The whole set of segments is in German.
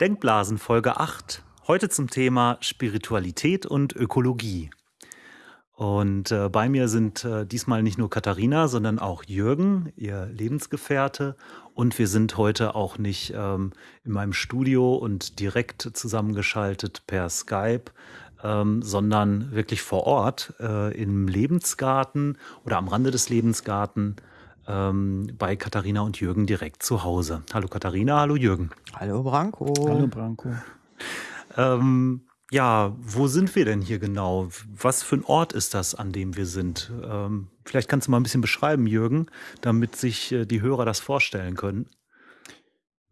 Denkblasen Folge 8. Heute zum Thema Spiritualität und Ökologie. Und äh, bei mir sind äh, diesmal nicht nur Katharina, sondern auch Jürgen, ihr Lebensgefährte. Und wir sind heute auch nicht ähm, in meinem Studio und direkt zusammengeschaltet per Skype, ähm, sondern wirklich vor Ort äh, im Lebensgarten oder am Rande des Lebensgarten ähm, bei Katharina und Jürgen direkt zu Hause. Hallo Katharina, hallo Jürgen. Hallo Branko. Hallo Branko. Ähm, ja, wo sind wir denn hier genau? Was für ein Ort ist das, an dem wir sind? Ähm, vielleicht kannst du mal ein bisschen beschreiben, Jürgen, damit sich äh, die Hörer das vorstellen können.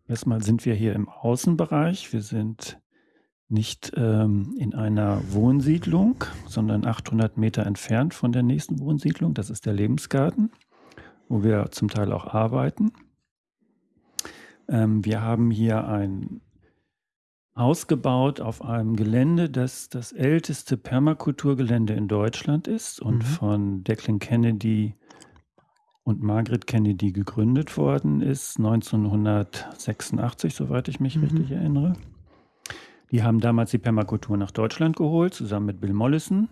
Erstmal sind wir hier im Außenbereich. Wir sind nicht ähm, in einer Wohnsiedlung, sondern 800 Meter entfernt von der nächsten Wohnsiedlung. Das ist der Lebensgarten wo wir zum Teil auch arbeiten. Ähm, wir haben hier ein Haus gebaut auf einem Gelände, das das älteste Permakulturgelände in Deutschland ist und mhm. von Declan Kennedy und Margaret Kennedy gegründet worden ist, 1986, soweit ich mich mhm. richtig erinnere. Die haben damals die Permakultur nach Deutschland geholt, zusammen mit Bill Mollison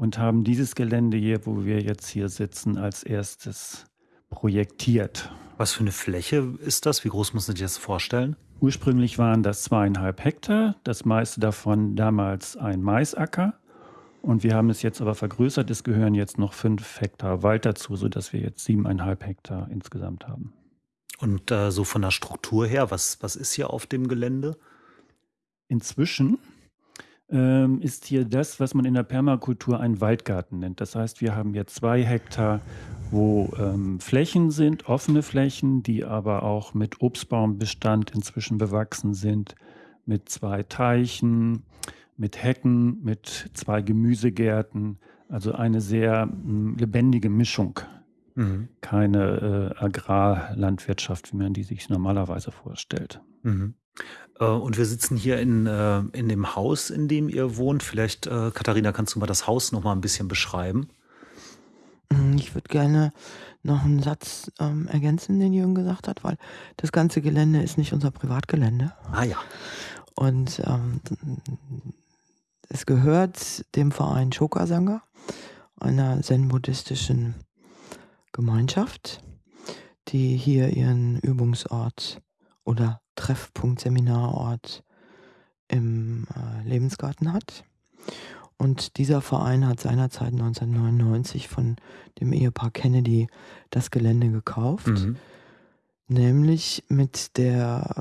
und haben dieses Gelände hier, wo wir jetzt hier sitzen, als erstes projektiert. Was für eine Fläche ist das? Wie groß muss man sich das vorstellen? Ursprünglich waren das zweieinhalb Hektar, das meiste davon damals ein Maisacker. Und wir haben es jetzt aber vergrößert. Es gehören jetzt noch fünf Hektar Wald dazu, sodass wir jetzt siebeneinhalb Hektar insgesamt haben. Und äh, so von der Struktur her, was, was ist hier auf dem Gelände? Inzwischen ähm, ist hier das, was man in der Permakultur einen Waldgarten nennt. Das heißt, wir haben jetzt zwei Hektar, wo ähm, Flächen sind, offene Flächen, die aber auch mit Obstbaumbestand inzwischen bewachsen sind, mit zwei Teichen, mit Hecken, mit zwei Gemüsegärten. Also eine sehr mh, hm, lebendige Mischung. Mhm. Keine äh, Agrarlandwirtschaft, wie man die sich normalerweise vorstellt. Mhm. Äh, und wir sitzen hier in, äh, in dem Haus, in dem ihr wohnt. Vielleicht, äh, Katharina, kannst du mal das Haus noch mal ein bisschen beschreiben? Hm, ich würde gerne noch einen Satz ähm, ergänzen, den Jürgen gesagt hat, weil das ganze Gelände ist nicht unser Privatgelände. Ah ja. Und ähm, es gehört dem Verein Shokasanga, einer zen-buddhistischen Gemeinschaft, die hier ihren Übungsort oder Treffpunkt, Seminarort im äh, Lebensgarten hat. Und dieser Verein hat seinerzeit 1999 von dem Ehepaar Kennedy das Gelände gekauft, mhm. nämlich mit der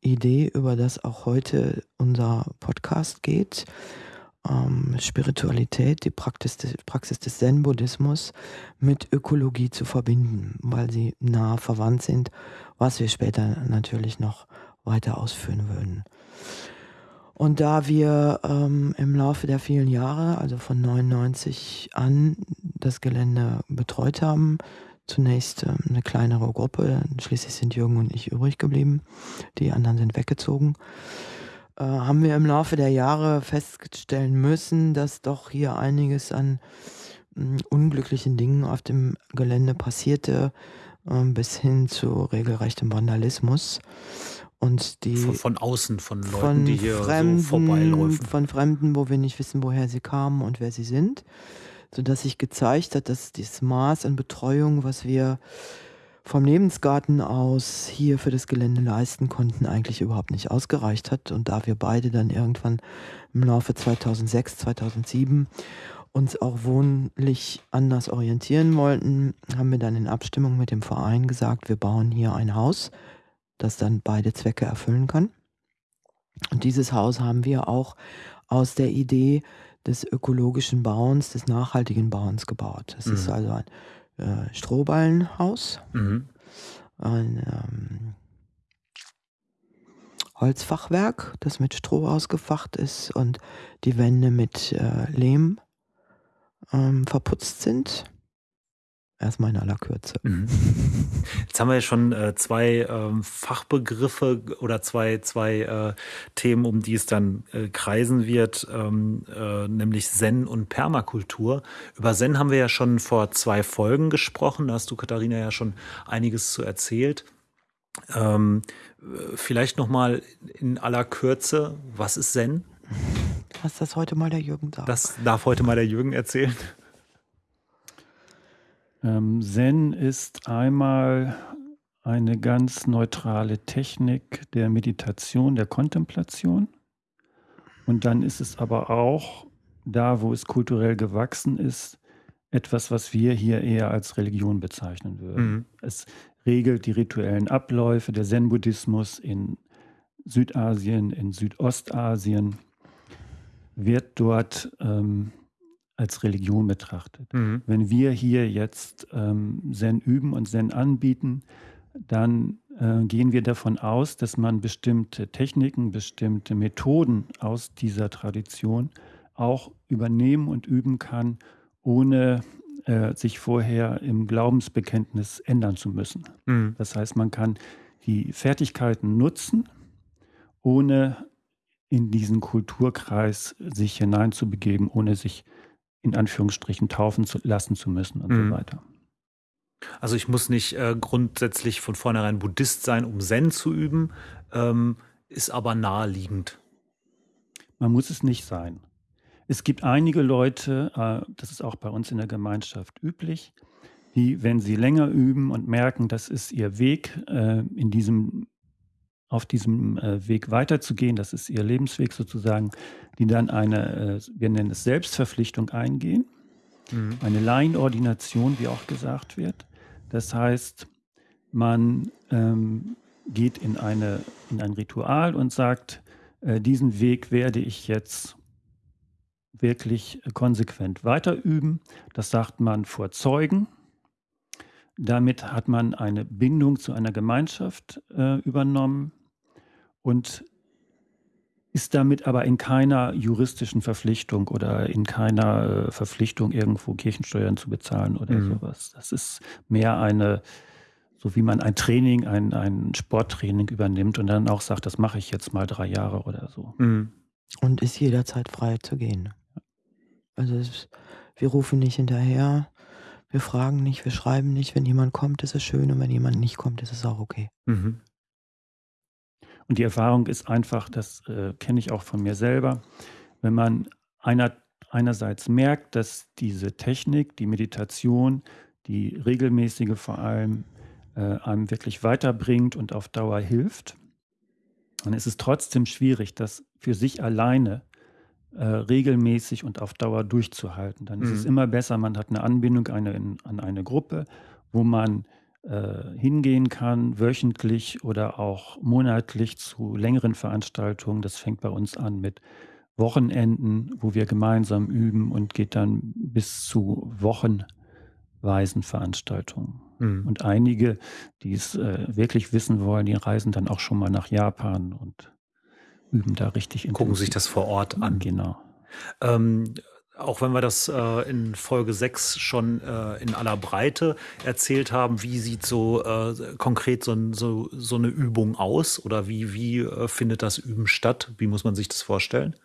Idee, über das auch heute unser Podcast geht, ähm, Spiritualität, die Praxis des, Praxis des Zen-Buddhismus mit Ökologie zu verbinden, weil sie nah verwandt sind, was wir später natürlich noch weiter ausführen würden. Und da wir ähm, im Laufe der vielen Jahre, also von 99 an, das Gelände betreut haben, zunächst ähm, eine kleinere Gruppe, schließlich sind Jürgen und ich übrig geblieben, die anderen sind weggezogen, äh, haben wir im Laufe der Jahre feststellen müssen, dass doch hier einiges an äh, unglücklichen Dingen auf dem Gelände passierte, äh, bis hin zu regelrechtem Vandalismus. Und die von, von außen, von Leuten, von die hier Fremden, so vorbeiläufen. Von Fremden, wo wir nicht wissen, woher sie kamen und wer sie sind. Sodass sich gezeigt hat, dass dieses Maß an Betreuung, was wir vom Lebensgarten aus hier für das Gelände leisten konnten, eigentlich überhaupt nicht ausgereicht hat. Und da wir beide dann irgendwann im Laufe 2006, 2007 uns auch wohnlich anders orientieren wollten, haben wir dann in Abstimmung mit dem Verein gesagt, wir bauen hier ein Haus, das dann beide Zwecke erfüllen kann. Und dieses Haus haben wir auch aus der Idee des ökologischen Bauens, des nachhaltigen Bauens gebaut. Es mhm. ist also ein äh, Strohballenhaus, mhm. ein ähm, Holzfachwerk, das mit Stroh ausgefacht ist und die Wände mit äh, Lehm ähm, verputzt sind. Erstmal in aller Kürze. Mhm. Jetzt haben wir ja schon äh, zwei ähm, Fachbegriffe oder zwei, zwei äh, Themen, um die es dann äh, kreisen wird, ähm, äh, nämlich Zen und Permakultur. Über Zen haben wir ja schon vor zwei Folgen gesprochen. Da hast du, Katharina, ja schon einiges zu erzählt. Ähm, vielleicht noch mal in aller Kürze, was ist Zen? Lass das heute mal der Jürgen sagen. Das darf heute mal der Jürgen erzählen. Ähm, Zen ist einmal eine ganz neutrale Technik der Meditation, der Kontemplation. Und dann ist es aber auch da, wo es kulturell gewachsen ist, etwas, was wir hier eher als Religion bezeichnen würden. Mhm. Es regelt die rituellen Abläufe. Der Zen-Buddhismus in Südasien, in Südostasien wird dort ähm, als Religion betrachtet. Mhm. Wenn wir hier jetzt ähm, Zen üben und Zen anbieten, dann äh, gehen wir davon aus, dass man bestimmte Techniken, bestimmte Methoden aus dieser Tradition auch übernehmen und üben kann, ohne äh, sich vorher im Glaubensbekenntnis ändern zu müssen. Mhm. Das heißt, man kann die Fertigkeiten nutzen, ohne in diesen Kulturkreis sich hineinzubegeben, ohne sich in Anführungsstrichen taufen zu lassen zu müssen und mhm. so weiter. Also ich muss nicht äh, grundsätzlich von vornherein Buddhist sein, um Zen zu üben, ähm, ist aber naheliegend. Man muss es nicht sein. Es gibt einige Leute, äh, das ist auch bei uns in der Gemeinschaft üblich, die, wenn sie länger üben und merken, das ist ihr Weg, äh, in diesem, auf diesem äh, Weg weiterzugehen, das ist ihr Lebensweg sozusagen, die dann eine, äh, wir nennen es Selbstverpflichtung eingehen, mhm. eine Laienordination, wie auch gesagt wird. Das heißt, man ähm, geht in, eine, in ein Ritual und sagt, äh, diesen Weg werde ich jetzt wirklich konsequent weiterüben. Das sagt man vor Zeugen. Damit hat man eine Bindung zu einer Gemeinschaft äh, übernommen und ist damit aber in keiner juristischen Verpflichtung oder in keiner äh, Verpflichtung, irgendwo Kirchensteuern zu bezahlen oder mhm. sowas. Das ist mehr eine, so wie man ein Training, ein, ein Sporttraining übernimmt und dann auch sagt, das mache ich jetzt mal drei Jahre oder so. Mhm. Und ist jederzeit frei zu gehen. Also es, wir rufen nicht hinterher, wir fragen nicht, wir schreiben nicht. Wenn jemand kommt, ist es schön und wenn jemand nicht kommt, ist es auch okay. Mhm. Und die Erfahrung ist einfach, das äh, kenne ich auch von mir selber, wenn man einer, einerseits merkt, dass diese Technik, die Meditation, die regelmäßige vor allem, äh, einem wirklich weiterbringt und auf Dauer hilft, dann ist es trotzdem schwierig, das für sich alleine äh, regelmäßig und auf Dauer durchzuhalten. Dann mhm. ist es mhm. immer besser, man hat eine Anbindung eine, in, an eine Gruppe, wo man hingehen kann, wöchentlich oder auch monatlich zu längeren Veranstaltungen. Das fängt bei uns an mit Wochenenden, wo wir gemeinsam üben und geht dann bis zu wochenweisen Veranstaltungen. Mhm. Und einige, die es äh, wirklich wissen wollen, die reisen dann auch schon mal nach Japan und üben da richtig intensiv. Gucken sich das vor Ort an. Genau. Ähm, auch wenn wir das äh, in Folge 6 schon äh, in aller Breite erzählt haben, wie sieht so äh, konkret so, so, so, eine Übung aus oder wie, wie äh, findet das Üben statt? Wie muss man sich das vorstellen?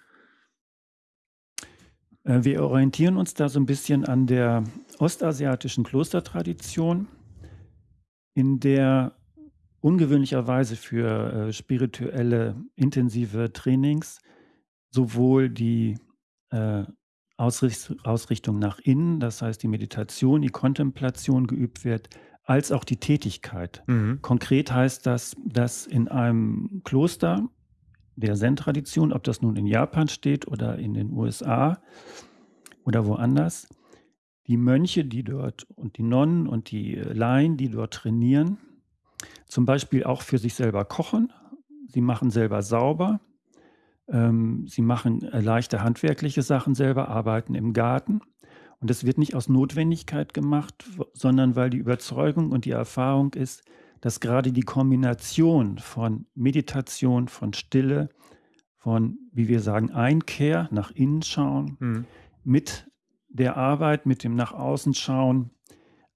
Äh, wir orientieren uns da so ein bisschen an der ostasiatischen Klostertradition, in der ungewöhnlicherweise für äh, spirituelle intensive Trainings sowohl die Ausrichtung nach innen, das heißt die Meditation, die Kontemplation geübt wird, als auch die Tätigkeit. Mhm. Konkret heißt das, dass in einem Kloster der Zen-Tradition, ob das nun in Japan steht oder in den USA oder woanders, die Mönche, die dort und die Nonnen und die Laien, die dort trainieren, zum Beispiel auch für sich selber kochen. Sie machen selber sauber. Ähm, sie machen äh, leichte handwerkliche Sachen selber, arbeiten im Garten. Und das wird nicht aus Notwendigkeit gemacht, sondern weil die Überzeugung und die Erfahrung ist, dass gerade die Kombination von Meditation, von Stille, von, wie wir sagen, Einkehr, nach innen schauen, mhm. mit der Arbeit, mit dem nach außen schauen,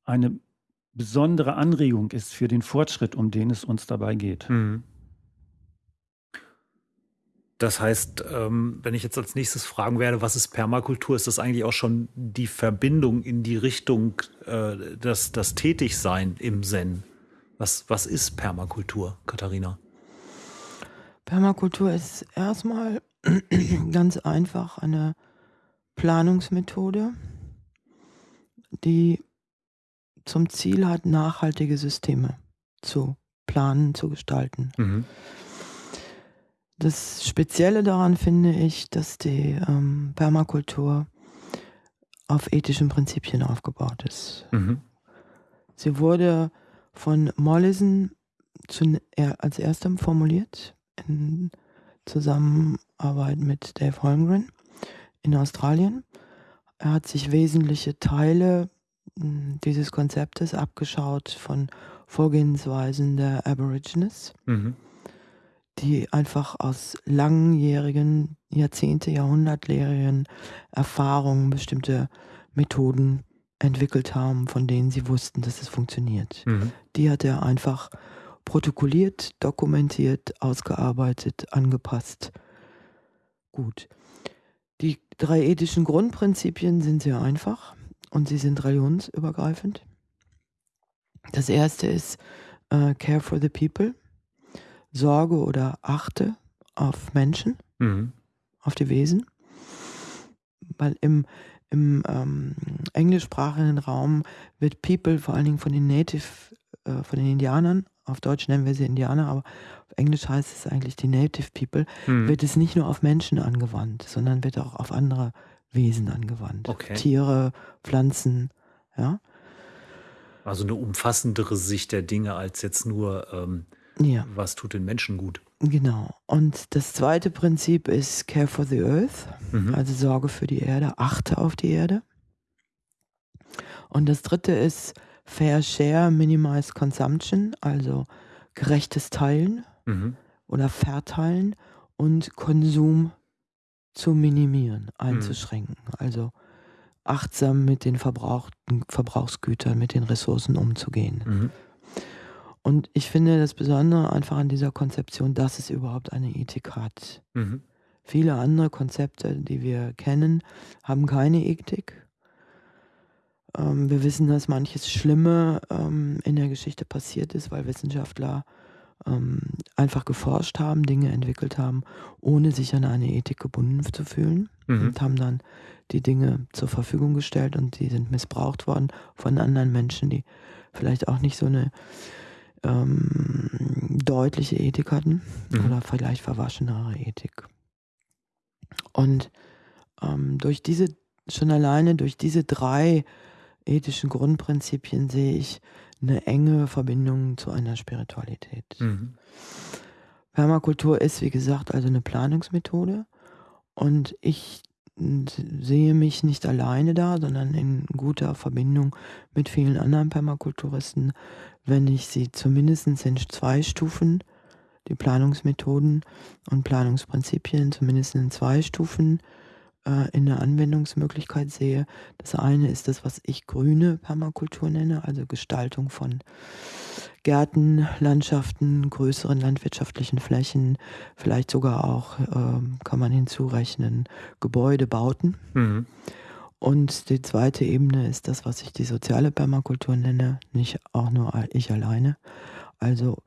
eine besondere Anregung ist für den Fortschritt, um den es uns dabei geht. Mhm. Das heißt, ähm, wenn ich jetzt als nächstes fragen werde, was ist Permakultur, ist das eigentlich auch schon die Verbindung in die Richtung, äh, das, das Tätigsein im Zen? Was, was ist Permakultur, Katharina? Permakultur ist erstmal ganz einfach eine Planungsmethode, die zum Ziel hat, nachhaltige Systeme zu planen, zu gestalten. Mhm. Das Spezielle daran finde ich, dass die ähm, Permakultur auf ethischen Prinzipien aufgebaut ist. Mhm. Sie wurde von Mollison zu, er, als erstem formuliert in Zusammenarbeit mit Dave Holmgren in Australien. Er hat sich wesentliche Teile hm, dieses Konzeptes abgeschaut von Vorgehensweisen der Aborigines, mhm. Die einfach aus langjährigen, Jahrzehnte, Jahrhundertlehrenden Erfahrungen bestimmte Methoden entwickelt haben, von denen sie wussten, dass es funktioniert. Mhm. Die hat er einfach protokolliert, dokumentiert, ausgearbeitet, angepasst. Gut. Die drei ethischen Grundprinzipien sind sehr einfach und sie sind religionsübergreifend. Das erste ist uh, Care for the People, Sorge oder achte auf Menschen, mhm. auf die Wesen. Weil im, im ähm, englischsprachigen Raum wird People vor allen Dingen von den Native, äh, von den Indianern, auf Deutsch nennen wir sie Indianer, aber auf Englisch heißt es eigentlich die Native People, mhm. wird es nicht nur auf Menschen angewandt, sondern wird auch auf andere Wesen angewandt. Okay. Tiere, Pflanzen, ja. Also eine umfassendere Sicht der Dinge als jetzt nur, ähm, ja. was tut den Menschen gut. Genau. Und das zweite Prinzip ist Care for the Earth, mhm. also Sorge für die Erde, achte auf die Erde. Und das dritte ist Fair Share, Minimize Consumption, also gerechtes Teilen mhm. oder Verteilen und Konsum zu minimieren, mhm. einzuschränken. Mhm. Also achtsam mit den verbrauchten Verbrauchsgütern, mit den Ressourcen umzugehen. Und ich finde das Besondere einfach an dieser Konzeption, dass es überhaupt eine Ethik hat. Mhm. Viele andere Konzepte, die wir kennen, haben keine Ethik. Ähm, wir wissen, dass manches Schlimme ähm, in der Geschichte passiert ist, weil Wissenschaftler ähm, einfach geforscht haben, Dinge entwickelt haben, ohne sich an eine Ethik gebunden zu fühlen mhm. und haben dann die Dinge zur Verfügung gestellt und die sind missbraucht worden von anderen Menschen, die vielleicht auch nicht so eine ähm, deutliche Ethik hatten mhm. oder vielleicht verwaschenere Ethik. Und ähm, durch diese, schon alleine durch diese drei ethischen Grundprinzipien sehe ich eine enge Verbindung zu einer Spiritualität. Mhm. Permakultur ist, wie gesagt, also eine Planungsmethode und ich sehe mich nicht alleine da, sondern in guter Verbindung mit vielen anderen Permakulturisten, wenn ich sie zumindest in zwei Stufen, die Planungsmethoden und Planungsprinzipien zumindest in zwei Stufen äh, in der Anwendungsmöglichkeit sehe. Das eine ist das, was ich grüne Permakultur nenne, also Gestaltung von Gärten, Landschaften, größeren landwirtschaftlichen Flächen, vielleicht sogar auch, äh, kann man hinzurechnen, Gebäudebauten. Mhm. Und die zweite Ebene ist das, was ich die soziale Permakultur nenne, nicht auch nur ich alleine. Also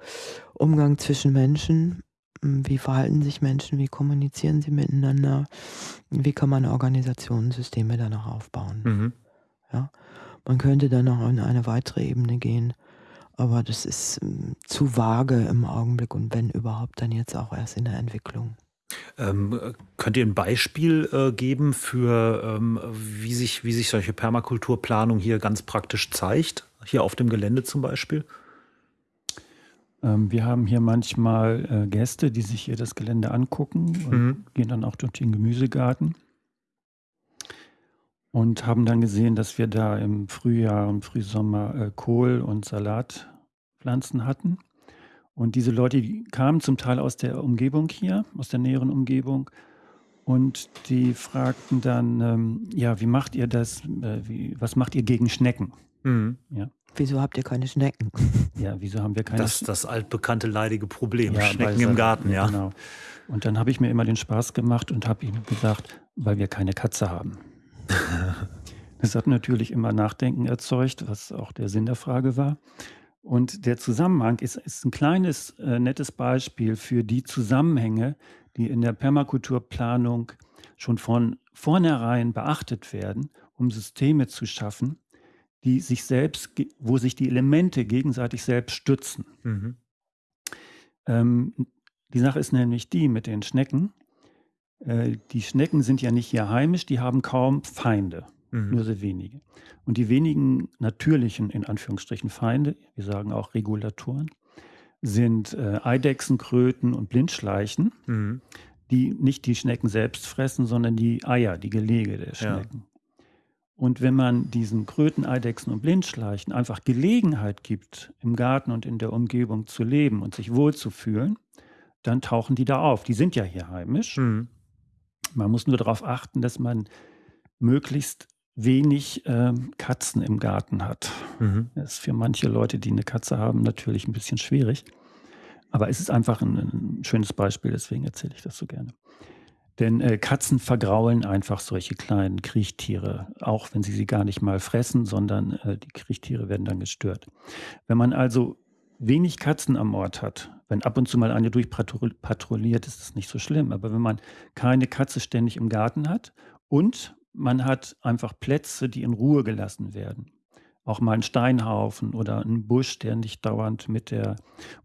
Umgang zwischen Menschen, hm, wie verhalten sich Menschen, wie kommunizieren sie miteinander, wie kann man Organisationssysteme danach aufbauen. Mhm. Ja? Man könnte dann noch in eine weitere Ebene gehen, aber das ist hm, zu vage im Augenblick und wenn überhaupt, dann jetzt auch erst in der Entwicklung. Ähm, könnt ihr ein Beispiel äh, geben für, ähm, wie, sich, wie sich solche Permakulturplanung hier ganz praktisch zeigt? Hier auf dem Gelände zum Beispiel? Ähm, wir haben hier manchmal äh, Gäste, die sich hier das Gelände angucken und mhm. gehen dann auch durch den Gemüsegarten und haben dann gesehen, dass wir da im Frühjahr und Frühsommer äh, Kohl- und Salatpflanzen hatten. Und diese Leute die kamen zum Teil aus der Umgebung hier, aus der näheren Umgebung. Und die fragten dann, ähm, ja, wie macht ihr das? Äh, wie, was macht ihr gegen Schnecken? Mhm. Ja. Wieso habt ihr keine Schnecken? Ja, wieso haben wir keine Das das altbekannte leidige Problem, ja, Schnecken im Garten, ja. Genau. Und dann habe ich mir immer den Spaß gemacht und habe ihm gesagt, weil wir keine Katze haben. das hat natürlich immer Nachdenken erzeugt, was auch der Sinn der Frage war. Und der Zusammenhang ist, ist ein kleines, äh, nettes Beispiel für die Zusammenhänge, die in der Permakulturplanung schon von vornherein beachtet werden, um Systeme zu schaffen, die sich selbst, wo sich die Elemente gegenseitig selbst stützen. Mhm. Ähm, die Sache ist nämlich die mit den Schnecken. Äh, die Schnecken sind ja nicht hier heimisch, die haben kaum Feinde, mhm. nur sehr wenige. Und die wenigen natürlichen, in Anführungsstrichen, Feinde, wir sagen auch Regulatoren, sind äh, Eidechsen, Kröten und Blindschleichen, mhm. die nicht die Schnecken selbst fressen, sondern die Eier, die Gelege der Schnecken. Ja. Und wenn man diesen Kröten, Eidechsen und Blindschleichen einfach Gelegenheit gibt, im Garten und in der Umgebung zu leben und sich wohlzufühlen, dann tauchen die da auf. Die sind ja hier heimisch. Mhm. Man muss nur darauf achten, dass man möglichst wenig ähm, Katzen im Garten hat. Mhm. Das ist für manche Leute, die eine Katze haben, natürlich ein bisschen schwierig. Aber es ist einfach ein, ein schönes Beispiel, deswegen erzähle ich das so gerne. Denn äh, Katzen vergraulen einfach solche kleinen Kriechtiere, auch wenn sie sie gar nicht mal fressen, sondern äh, die Kriechtiere werden dann gestört. Wenn man also wenig Katzen am Ort hat, wenn ab und zu mal eine durchpatrouilliert, ist das nicht so schlimm. Aber wenn man keine Katze ständig im Garten hat und man hat einfach Plätze, die in Ruhe gelassen werden, auch mal ein Steinhaufen oder ein Busch, der nicht dauernd mit der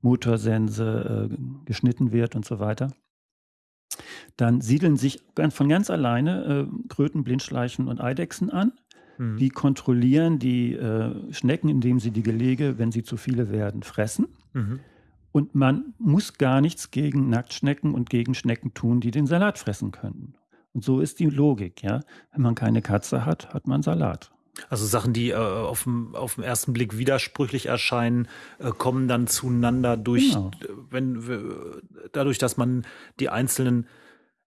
Motorsense äh, geschnitten wird und so weiter, dann siedeln sich von ganz alleine äh, Kröten, Blindschleichen und Eidechsen an Mhm. Die kontrollieren die äh, Schnecken, indem sie die Gelege, wenn sie zu viele werden, fressen. Mhm. Und man muss gar nichts gegen Nacktschnecken und gegen Schnecken tun, die den Salat fressen könnten. Und so ist die Logik, ja. Wenn man keine Katze hat, hat man Salat. Also Sachen, die äh, auf, dem, auf den ersten Blick widersprüchlich erscheinen, äh, kommen dann zueinander durch, genau. wenn, dadurch, dass man die einzelnen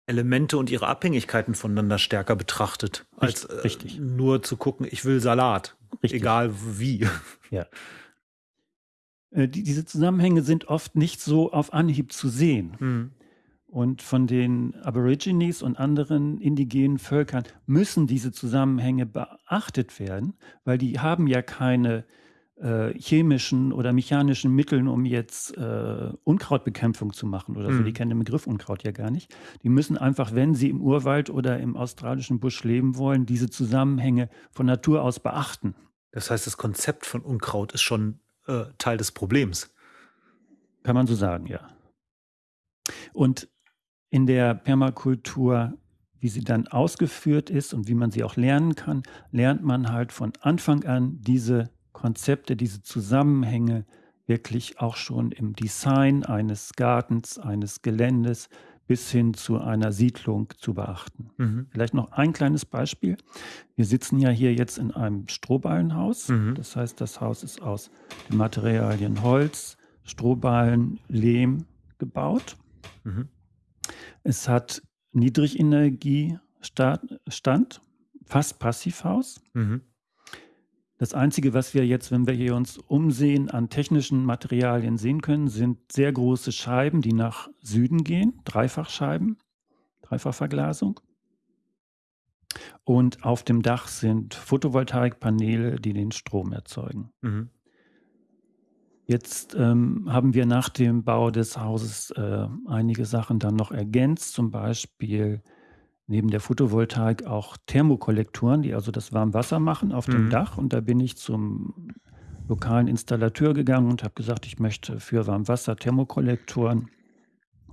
Elemente und ihre Abhängigkeiten voneinander stärker betrachtet, als äh, Richtig. nur zu gucken, ich will Salat, Richtig. egal wie. Ja. Äh, die, diese Zusammenhänge sind oft nicht so auf Anhieb zu sehen. Mhm. Und von den Aborigines und anderen indigenen Völkern müssen diese Zusammenhänge beachtet werden, weil die haben ja keine äh, chemischen oder mechanischen Mitteln, um jetzt äh, Unkrautbekämpfung zu machen oder so. Die mhm. kennen den Begriff Unkraut ja gar nicht. Die müssen einfach, wenn sie im Urwald oder im australischen Busch leben wollen, diese Zusammenhänge von Natur aus beachten. Das heißt, das Konzept von Unkraut ist schon äh, Teil des Problems. Kann man so sagen, ja. Und in der Permakultur wie sie dann ausgeführt ist und wie man sie auch lernen kann, lernt man halt von Anfang an diese Konzepte, diese Zusammenhänge wirklich auch schon im Design eines Gartens, eines Geländes bis hin zu einer Siedlung zu beachten. Mhm. Vielleicht noch ein kleines Beispiel. Wir sitzen ja hier jetzt in einem Strohballenhaus. Mhm. Das heißt, das Haus ist aus den Materialien Holz, Strohballen, Lehm gebaut. Mhm. Es hat Niedrigenergiestand, fast Passivhaus. Mhm. Das Einzige, was wir jetzt, wenn wir hier uns umsehen, an technischen Materialien sehen können, sind sehr große Scheiben, die nach Süden gehen, Dreifachscheiben, Dreifachverglasung. Und auf dem Dach sind Photovoltaikpaneele, die den Strom erzeugen. Mhm. Jetzt ähm, haben wir nach dem Bau des Hauses äh, einige Sachen dann noch ergänzt, zum Beispiel neben der Photovoltaik auch Thermokollektoren, die also das Warmwasser machen auf dem mhm. Dach. Und da bin ich zum lokalen Installateur gegangen und habe gesagt, ich möchte für Warmwasser Thermokollektoren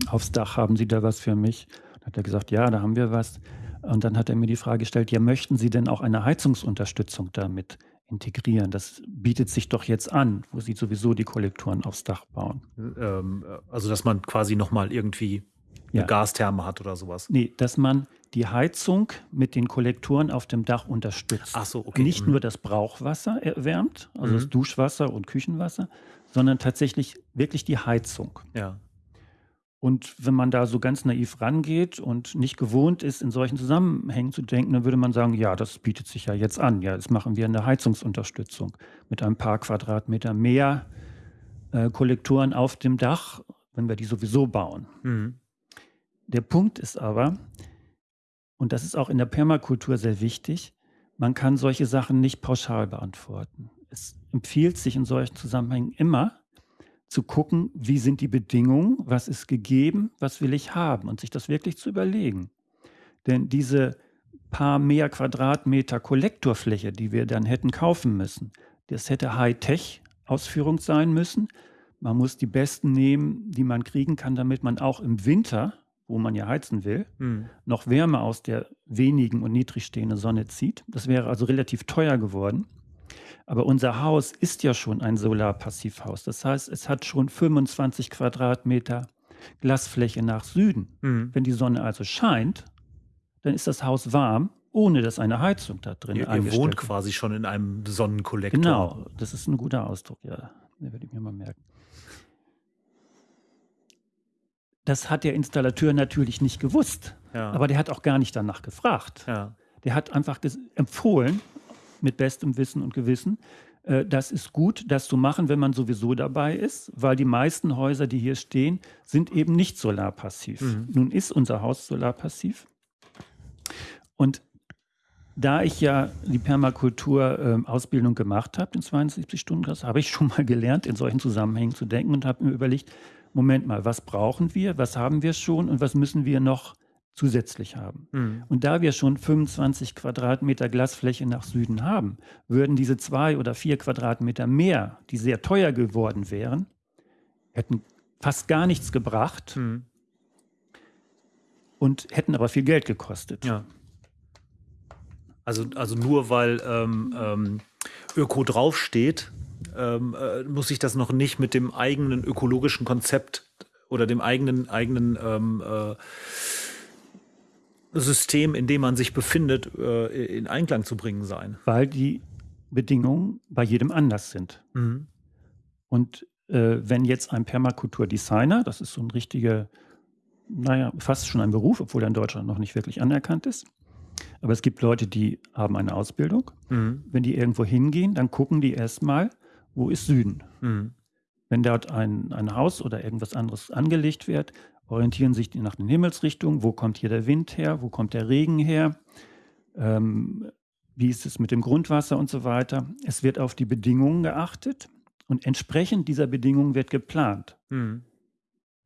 aufs Dach. Haben Sie da was für mich? Dann hat er gesagt, ja, da haben wir was. Und dann hat er mir die Frage gestellt, ja, möchten Sie denn auch eine Heizungsunterstützung damit integrieren? Das bietet sich doch jetzt an, wo Sie sowieso die Kollektoren aufs Dach bauen. Ähm, also, dass man quasi nochmal irgendwie eine ja. Gastherme hat oder sowas. Nee, dass man die Heizung mit den Kollektoren auf dem Dach unterstützt. Ach so, okay. Nicht mhm. nur das Brauchwasser erwärmt, also mhm. das Duschwasser und Küchenwasser, sondern tatsächlich wirklich die Heizung. Ja. Und wenn man da so ganz naiv rangeht und nicht gewohnt ist, in solchen Zusammenhängen zu denken, dann würde man sagen, ja, das bietet sich ja jetzt an. Ja, jetzt machen wir eine Heizungsunterstützung mit ein paar Quadratmeter mehr äh, Kollektoren auf dem Dach, wenn wir die sowieso bauen. Mhm. Der Punkt ist aber, und das ist auch in der Permakultur sehr wichtig, man kann solche Sachen nicht pauschal beantworten. es empfiehlt sich in solchen Zusammenhängen immer zu gucken, wie sind die Bedingungen, was ist gegeben, was will ich haben und sich das wirklich zu überlegen. Denn diese paar mehr Quadratmeter Kollektorfläche, die wir dann hätten kaufen müssen, das hätte Hightech-Ausführung sein müssen. Man muss die besten nehmen, die man kriegen kann, damit man auch im Winter, wo man ja heizen will, Hm. noch Wärme aus der wenigen und niedrig stehenden Sonne zieht. Das wäre also relativ teuer geworden. Aber unser Haus ist ja schon ein Solarpassivhaus. Das heißt, es hat schon 25 Quadratmeter Glasfläche nach Süden. Hm. Wenn die Sonne also scheint, dann ist das Haus warm, ohne dass eine Heizung da drin Ihr, ihr eingestellt wohnt ist. quasi schon in einem Sonnenkollektor. Genau, das ist ein guter Ausdruck, ja. Den würde ich mir mal merken. Das hat der Installateur natürlich nicht gewusst, Ja. aber der hat auch gar nicht danach gefragt. ja. Der hat einfach empfohlen, mit bestem Wissen und Gewissen, äh, das ist gut, das zu machen, wenn man sowieso dabei ist, weil die meisten Häuser, die hier stehen, sind eben nicht solarpassiv. Mhm. Nun ist unser Haus solarpassiv. Und da ich ja die Permakultur-Ausbildung gemacht habe, den 72-Stunden-Kurs, habe ich schon mal gelernt, in solchen Zusammenhängen zu denken und habe mir überlegt, Moment mal, was brauchen wir, was haben wir schon und was müssen wir noch zusätzlich haben? Hm. Und da wir schon 25 Quadratmeter Glasfläche nach Süden haben, würden diese zwei oder vier Quadratmeter mehr, die sehr teuer geworden wären, hätten fast gar nichts gebracht Hm. und hätten aber viel Geld gekostet. Ja. Also, also nur weil ähm, ähm, Öko draufsteht, ähm, äh, muss ich das noch nicht mit dem eigenen ökologischen Konzept oder dem eigenen, eigenen ähm, äh, System, in dem man sich befindet, äh, in Einklang zu bringen sein. Weil die Bedingungen bei jedem anders sind. Mhm. Und äh, wenn jetzt ein Permakulturdesigner, das ist so ein richtiger, naja, fast schon ein Beruf, obwohl er in Deutschland noch nicht wirklich anerkannt ist, aber es gibt Leute, die haben eine Ausbildung. Mhm. Wenn die irgendwo hingehen, dann gucken die erstmal, wo ist Süden. Mhm. Wenn dort ein, ein Haus oder irgendwas anderes angelegt wird, orientieren sich die nach den Himmelsrichtungen. Wo kommt hier der Wind her? Wo kommt der Regen her? Ähm, wie ist es mit dem Grundwasser und so weiter? Es wird auf die Bedingungen geachtet und entsprechend dieser Bedingungen wird geplant. Mhm.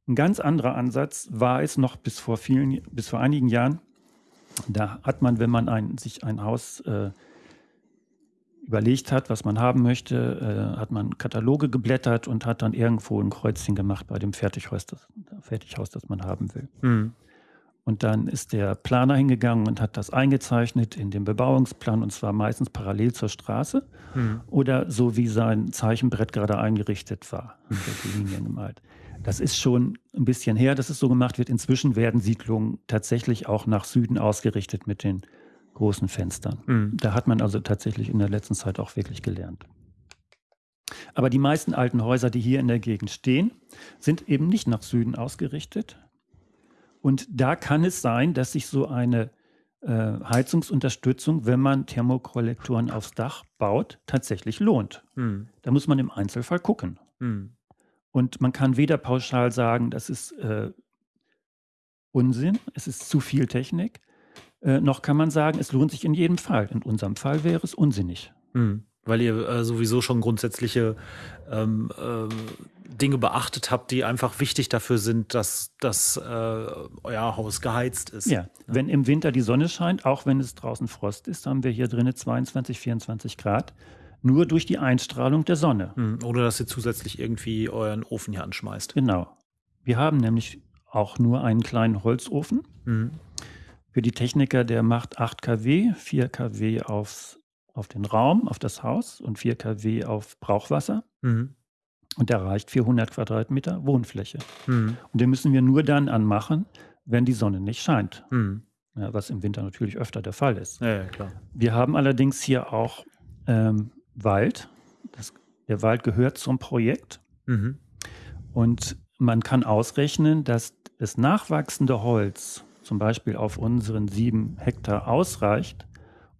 Ein ganz anderer Ansatz war es noch bis vor vielen, bis vor einigen Jahren. Da hat man, wenn man ein, sich ein Haus äh, überlegt hat, was man haben möchte, äh, hat man Kataloge geblättert und hat dann irgendwo ein Kreuzchen gemacht bei dem Fertighaus, das, Fertighaus, das man haben will. Mhm. Und dann ist der Planer hingegangen und hat das eingezeichnet in dem Bebauungsplan und zwar meistens parallel zur Straße Mhm. oder so wie sein Zeichenbrett gerade eingerichtet war, der die Linien gemalt. Das ist schon ein bisschen her, dass es so gemacht wird. Inzwischen werden Siedlungen tatsächlich auch nach Süden ausgerichtet mit den großen Fenstern. Mhm. Da hat man also tatsächlich in der letzten Zeit auch wirklich gelernt. Aber die meisten alten Häuser, die hier in der Gegend stehen, sind eben nicht nach Süden ausgerichtet. Und da kann es sein, dass sich so eine äh, Heizungsunterstützung, wenn man Thermokollektoren aufs Dach baut, tatsächlich lohnt. Mhm. Da muss man im Einzelfall gucken. Mhm. Und man kann weder pauschal sagen, das ist äh, Unsinn, es ist zu viel Technik, äh, noch kann man sagen, es lohnt sich in jedem Fall. In unserem Fall wäre es unsinnig. Mhm. Weil ihr äh, sowieso schon grundsätzliche ähm, ähm, Dinge beachtet habt, die einfach wichtig dafür sind, dass, dass äh, euer Haus geheizt ist. Ja, wenn im Winter die Sonne scheint, auch wenn es draußen Frost ist, haben wir hier drinnen 22, 24 Grad, nur durch die Einstrahlung der Sonne. Mhm. Ohne dass ihr zusätzlich irgendwie euren Ofen hier anschmeißt. Genau. Wir haben nämlich auch nur einen kleinen Holzofen. Mhm. Für die Techniker, der macht 8 kW, 4 kW aufs, auf den Raum, auf das Haus und 4 kW auf Brauchwasser. Mhm. Und der reicht 400 Quadratmeter Wohnfläche. Mhm. Und den müssen wir nur dann anmachen, wenn die Sonne nicht scheint. Mhm. Ja, was im Winter natürlich öfter der Fall ist. Ja, ja. Wir haben allerdings hier auch ähm, Wald. Das, der Wald gehört zum Projekt. Mhm. Und man kann ausrechnen, dass das nachwachsende Holz zum Beispiel auf unseren sieben Hektar ausreicht,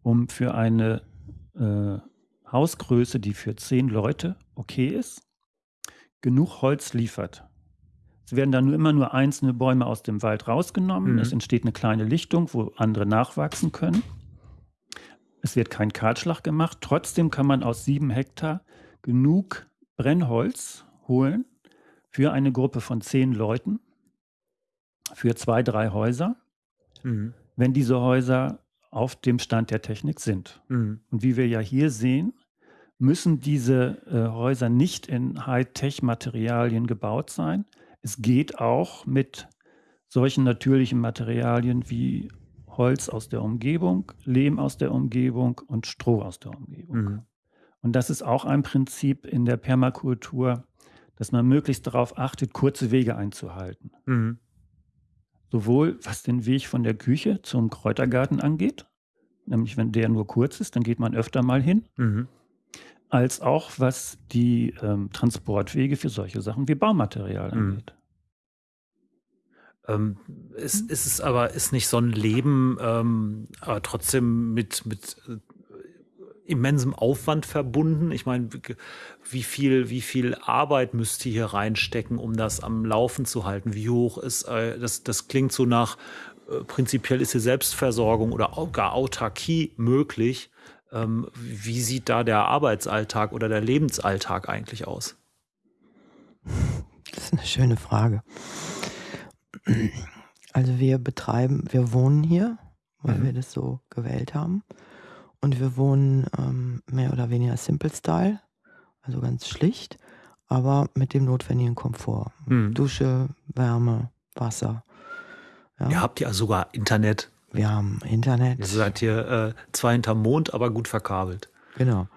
um für eine äh, Hausgröße, die für zehn Leute okay ist, genug Holz liefert. Es werden dann nur immer nur einzelne Bäume aus dem Wald rausgenommen. Mhm. Es entsteht eine kleine Lichtung, wo andere nachwachsen können. Es wird kein Kahlschlag gemacht. Trotzdem kann man aus sieben Hektar genug Brennholz holen für eine Gruppe von zehn Leuten, für zwei, drei Häuser, mhm. wenn diese Häuser auf dem Stand der Technik sind. Mhm. Und wie wir ja hier sehen, müssen diese äh, Häuser nicht in Hightech-Materialien gebaut sein. Es geht auch mit solchen natürlichen Materialien wie Holz aus der Umgebung, Lehm aus der Umgebung und Stroh aus der Umgebung. Mhm. Und das ist auch ein Prinzip in der Permakultur, dass man möglichst darauf achtet, kurze Wege einzuhalten. Mhm. Sowohl was den Weg von der Küche zum Kräutergarten angeht, nämlich wenn der nur kurz ist, dann geht man öfter mal hin, mhm. als auch was die ähm, Transportwege für solche Sachen wie Baumaterial mhm. angeht. Ähm, ist, ist es aber, ist nicht so ein Leben, ähm, aber trotzdem mit, mit äh, immensem Aufwand verbunden. Ich meine, wie viel, wie viel Arbeit müsst ihr hier reinstecken, um das am Laufen zu halten? Wie hoch ist, äh, das, das klingt so nach, äh, prinzipiell ist hier Selbstversorgung oder gar Autarkie möglich. Ähm, wie sieht da der Arbeitsalltag oder der Lebensalltag eigentlich aus? Das ist eine schöne Frage. Also wir betreiben, wir wohnen hier, weil mhm. wir das so gewählt haben. Und wir wohnen ähm, mehr oder weniger Simple Style, also ganz schlicht, aber mit dem notwendigen Komfort. Mhm. Dusche, Wärme, Wasser. Ja. Ihr habt ja sogar Internet. Wir haben Internet. Ihr seid hier äh, zwar hinterm Mond, aber gut verkabelt. Genau.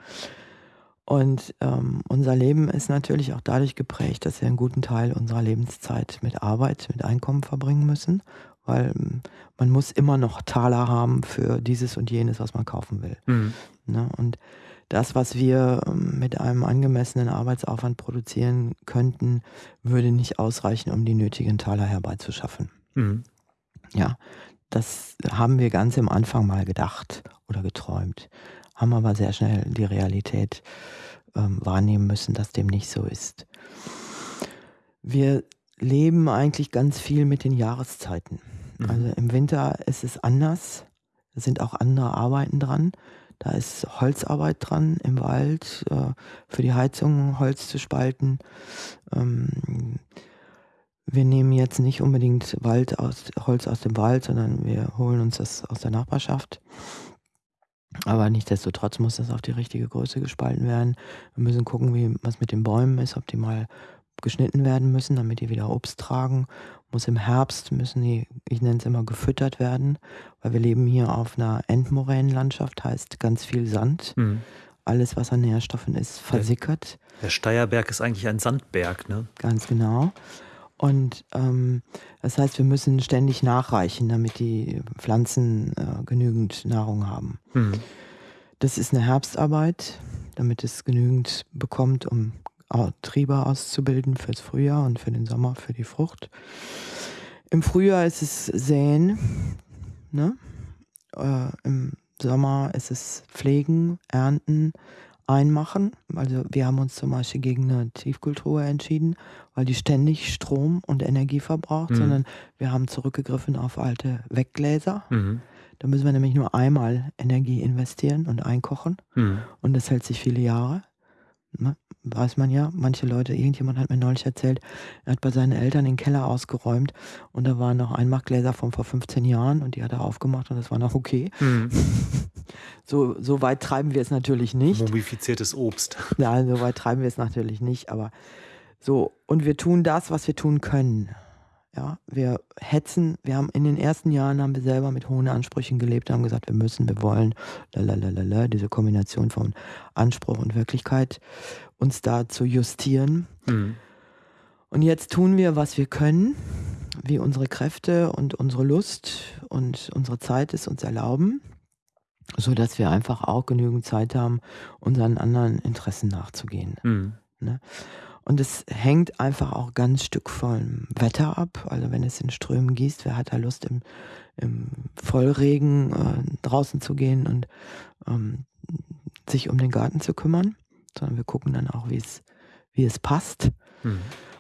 Und ähm, unser Leben ist natürlich auch dadurch geprägt, dass wir einen guten Teil unserer Lebenszeit mit Arbeit, mit Einkommen verbringen müssen, weil ähm, man muss immer noch Taler haben für dieses und jenes, was man kaufen will. Mhm. Ne? Und das, was wir ähm, mit einem angemessenen Arbeitsaufwand produzieren könnten, würde nicht ausreichen, um die nötigen Taler herbeizuschaffen. Mhm. Ja, das haben wir ganz am Anfang mal gedacht oder geträumt haben aber sehr schnell die Realität ähm, wahrnehmen müssen, dass dem nicht so ist. Wir leben eigentlich ganz viel mit den Jahreszeiten. Mhm. Also im Winter ist es anders. Da sind auch andere Arbeiten dran. Da ist Holzarbeit dran im Wald, äh, für die Heizung Holz zu spalten. Ähm, wir nehmen jetzt nicht unbedingt Wald aus, Holz aus dem Wald, sondern wir holen uns das aus der Nachbarschaft. Aber nichtsdestotrotz muss das auf die richtige Größe gespalten werden. Wir müssen gucken, wie was mit den Bäumen ist, ob die mal geschnitten werden müssen, damit die wieder Obst tragen. Muss im Herbst müssen die, ich nenne es immer, gefüttert werden, weil wir leben hier auf einer Endmoränenlandschaft, heißt ganz viel Sand. Mhm. Alles, was an Nährstoffen ist, versickert. Der, der Steierberg ist eigentlich ein Sandberg, ne? Ganz genau. Und ähm, das heißt, wir müssen ständig nachreichen, damit die Pflanzen äh, genügend Nahrung haben. Mhm. Das ist eine Herbstarbeit, damit es genügend bekommt, um Triebe auszubilden fürs Frühjahr und für den Sommer, für die Frucht. Im Frühjahr ist es Säen, ne? Äh, im Sommer ist es Pflegen, Ernten, einmachen. Also wir haben uns zum Beispiel gegen eine Tiefkultur entschieden, weil die ständig Strom und Energie verbraucht, mhm. sondern wir haben zurückgegriffen auf alte Weggläser. Mhm. Da müssen wir nämlich nur einmal Energie investieren und einkochen. Mhm. Und das hält sich viele Jahre. Ne? Weiß man ja, manche Leute, irgendjemand hat mir neulich erzählt, er hat bei seinen Eltern den Keller ausgeräumt und da waren noch Einmachgläser von vor 15 Jahren und die hat er aufgemacht und das war noch okay. Mhm. So, so weit treiben wir es natürlich nicht. Mumifiziertes Obst. Nein, so weit treiben wir es natürlich nicht, aber so. Und wir tun das, was wir tun können. Ja, wir hetzen, wir haben in den ersten Jahren haben wir selber mit hohen Ansprüchen gelebt, haben gesagt, wir müssen, wir wollen, lalalala, diese Kombination von Anspruch und Wirklichkeit, uns da zu justieren. Mhm. Und jetzt tun wir, was wir können, wie unsere Kräfte und unsere Lust und unsere Zeit es uns erlauben so dass wir einfach auch genügend Zeit haben, unseren anderen Interessen nachzugehen. Mhm. Ne? Und es hängt einfach auch ganz Stück vom Wetter ab. Also wenn es in Strömen gießt, wer hat da Lust im, im Vollregen äh, draußen zu gehen und ähm, sich um den Garten zu kümmern, sondern wir gucken dann auch, wie es, wie es passt. Mhm.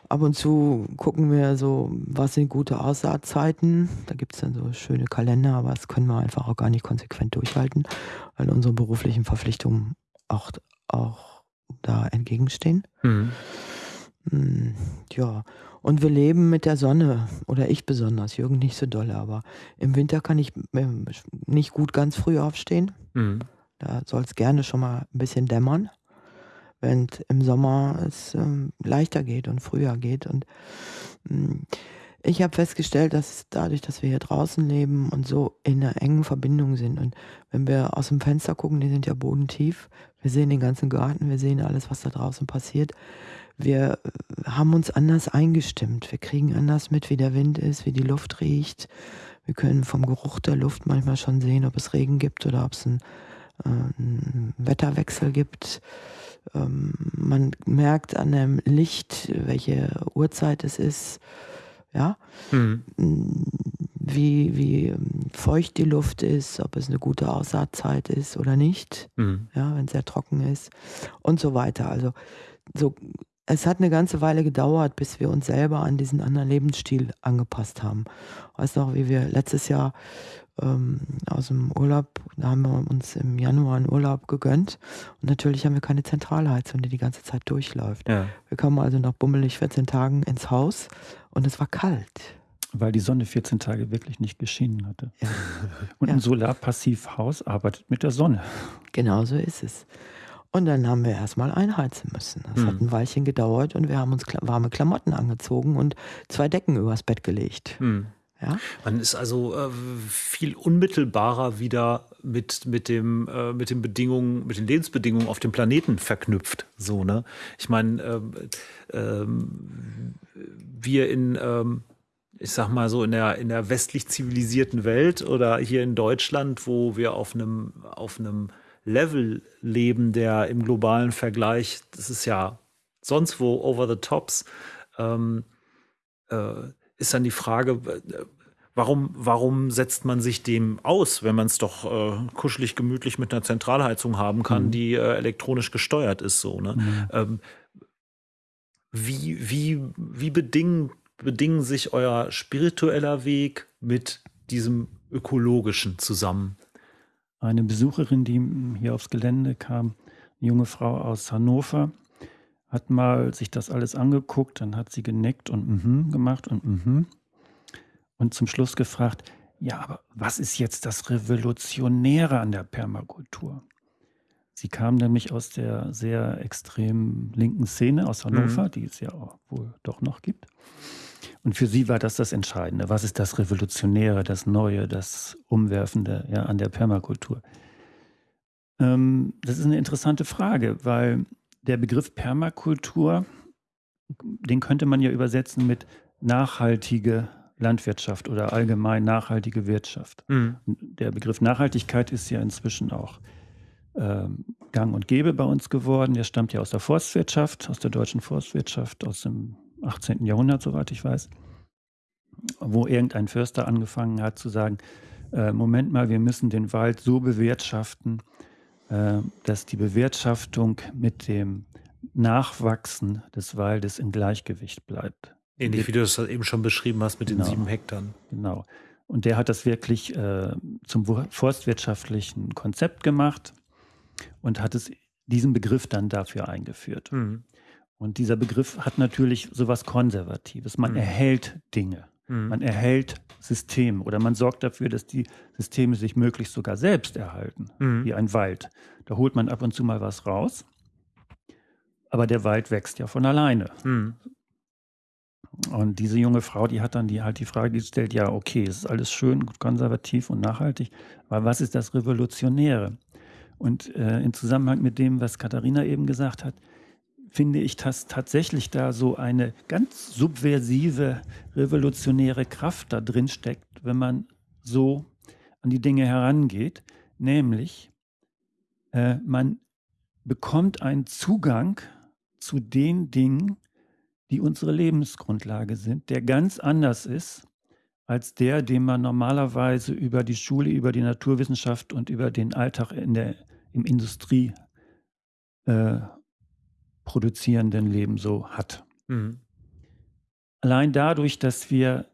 ab und zu gucken wir so, was sind gute Aussaatzeiten. Da gibt es dann so schöne Kalender, aber das können wir einfach auch gar nicht konsequent durchhalten, weil unsere beruflichen Verpflichtungen auch, auch da entgegenstehen. Mhm. Hm, ja, und wir leben mit der Sonne, oder ich besonders, Jürgen nicht so dolle, aber im Winter kann ich ähm, nicht gut ganz früh aufstehen. Mhm. Da soll es gerne schon mal ein bisschen dämmern, während im Sommer es ähm, leichter geht und früher geht. Und mh, hm, ich habe festgestellt, dass dadurch, dass wir hier draußen leben und so in einer engen Verbindung sind und wenn wir aus dem Fenster gucken, die sind ja bodentief, wir sehen den ganzen Garten, wir sehen alles, was da draußen passiert, wir haben uns anders eingestimmt. Wir kriegen anders mit, wie der Wind ist, wie die Luft riecht. Wir können vom Geruch der Luft manchmal schon sehen, ob es Regen gibt oder ob es einen, äh, einen Wetterwechsel gibt. Ähm, man merkt an dem Licht, welche Uhrzeit es ist. Ja, mhm. wie, wie feucht die Luft ist, ob es eine gute Aussaatzeit ist oder nicht, mhm. ja, wenn es sehr trocken ist und so weiter. Also so es hat eine ganze Weile gedauert, bis wir uns selber an diesen anderen Lebensstil angepasst haben. Weißt noch, wie wir letztes Jahr ähm, aus dem Urlaub, da haben wir uns im Januar einen Urlaub gegönnt und natürlich haben wir keine Zentralheizung, die die ganze Zeit durchläuft. Ja. Wir kamen also nach bummelig 14 Tagen ins Haus und es war kalt. Weil die Sonne 14 Tage wirklich nicht geschienen hatte. Ja. Und ja. ein Solarpassivhaus arbeitet mit der Sonne. Genau so ist es. Und dann haben wir erstmal einheizen müssen. Das hm. hat ein Weilchen gedauert und wir haben uns warme Klamotten angezogen und zwei Decken übers Bett gelegt. Hm. Ja? Man ist also äh, viel unmittelbarer wieder mit, mit, dem, äh, mit den Bedingungen, mit den Lebensbedingungen auf dem Planeten verknüpft. So, ne? Ich meine, äh, wir in, ähm, ich sag mal so, in der, in der westlich zivilisierten Welt oder hier in Deutschland, wo wir auf einem, auf einem Level leben, der im globalen Vergleich, das ist ja sonst wo over the tops, ähm, äh, ist dann die Frage, äh, warum, warum setzt man sich dem aus, wenn man es doch äh, kuschelig gemütlich mit einer Zentralheizung haben kann, mhm. die äh, elektronisch gesteuert ist, so, ne? Mhm. Ähm, wie, wie, wie bedingen, bedingen sich euer spiritueller Weg mit diesem ökologischen zusammen? eine Besucherin, die hier aufs Gelände kam, eine junge Frau aus Hannover, hat mal sich das alles angeguckt, dann hat sie genickt und mhm gemacht und mhm und zum Schluss gefragt, ja, aber was ist jetzt das Revolutionäre an der Permakultur? Sie kam nämlich aus der sehr extrem linken Szene aus Hannover, mhm. die es ja auch wohl doch noch gibt. Und für sie war das das Entscheidende. Was ist das Revolutionäre, das Neue, das Umwerfende ja, an der Permakultur? Ähm, das ist eine interessante Frage, weil der Begriff Permakultur, den könnte man ja übersetzen mit nachhaltige Landwirtschaft oder allgemein nachhaltige Wirtschaft. Mhm. Der Begriff Nachhaltigkeit ist ja inzwischen auch ähm, gang und gäbe bei uns geworden. Der stammt ja aus der Forstwirtschaft, aus der deutschen Forstwirtschaft, aus dem 18. Jahrhundert, soweit ich weiß, wo irgendein Förster angefangen hat zu sagen, äh, Moment mal, wir müssen den Wald so bewirtschaften, dass die Bewirtschaftung mit dem Nachwachsen des Waldes im Gleichgewicht bleibt. Ähnlich wie du es eben schon beschrieben hast mit genau, den sieben Hektar. Genau. Und der hat das wirklich äh, zum forstwirtschaftlichen Konzept gemacht und hat es diesen Begriff dann dafür eingeführt. Mhm. Und dieser Begriff hat natürlich sowas Konservatives. Man mhm. erhält Dinge. Mhm. Man erhält Systeme oder man sorgt dafür, dass die Systeme sich möglichst sogar selbst erhalten, mhm. wie ein Wald. Da holt man ab und zu mal was raus, aber der Wald wächst ja von alleine. Mhm. Und diese junge Frau, die hat dann die, halt die Frage gestellt, ja, okay, es ist alles schön, konservativ und nachhaltig, aber was ist das Revolutionäre? Und äh, im Zusammenhang mit dem, was Katharina eben gesagt hat, finde ich, dass tatsächlich da so eine ganz subversive, revolutionäre Kraft da drin steckt, wenn man so an die Dinge herangeht. Nämlich, äh, man bekommt einen Zugang zu den Dingen, die unsere Lebensgrundlage sind, der ganz anders ist als der, den man normalerweise über die Schule, über die Naturwissenschaft und über den Alltag in der, im Industrie äh, produzierenden Leben so hat. Mhm. allein dadurch, dass wir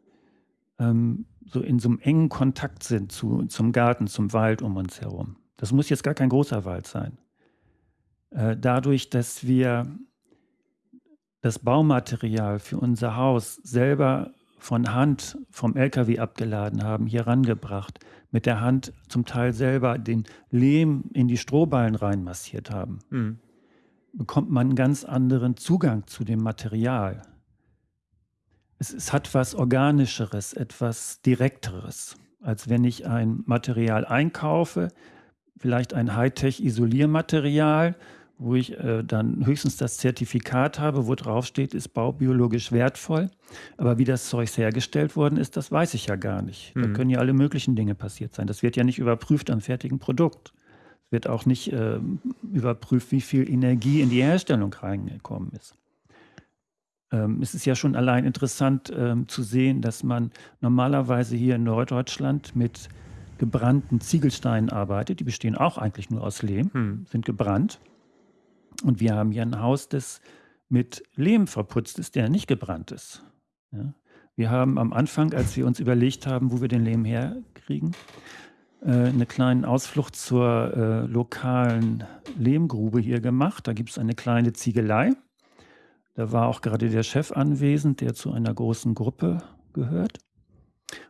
ähm, so in so einem engen Kontakt sind zu, zum Garten, zum Wald um uns herum. Das muss jetzt gar kein großer Wald sein. Äh, dadurch, dass wir das Baumaterial für unser Haus selber von Hand vom LKW abgeladen haben, hier rangebracht, mit der Hand zum Teil selber den Lehm in die Strohballen reinmassiert haben, mhm. Bekommt man einen ganz anderen Zugang zu dem Material. Es, es hat was Organischeres, etwas Direkteres, als wenn ich ein Material einkaufe, vielleicht ein Hightech-Isoliermaterial, wo ich äh, dann höchstens das Zertifikat habe, wo drauf steht, ist baubiologisch wertvoll. Aber wie das Zeug hergestellt worden ist, das weiß ich ja gar nicht. Mhm. Da können ja alle möglichen Dinge passiert sein. Das wird ja nicht überprüft am fertigen Produkt. Es wird auch nicht äh, überprüft, wie viel Energie in die Herstellung reingekommen ist. Ähm, es ist ja schon allein interessant ähm, zu sehen, dass man normalerweise hier in Norddeutschland mit gebrannten Ziegelsteinen arbeitet. Die bestehen auch eigentlich nur aus Lehm, hm. sind gebrannt. Und wir haben hier ein Haus, das mit Lehm verputzt ist, der nicht gebrannt ist. Ja? Wir haben am Anfang, als wir uns überlegt haben, wo wir den Lehm herkriegen, eine kleine Ausflucht zur äh, lokalen Lehmgrube hier gemacht. Da gibt es eine kleine Ziegelei. Da war auch gerade der Chef anwesend, der zu einer großen Gruppe gehört.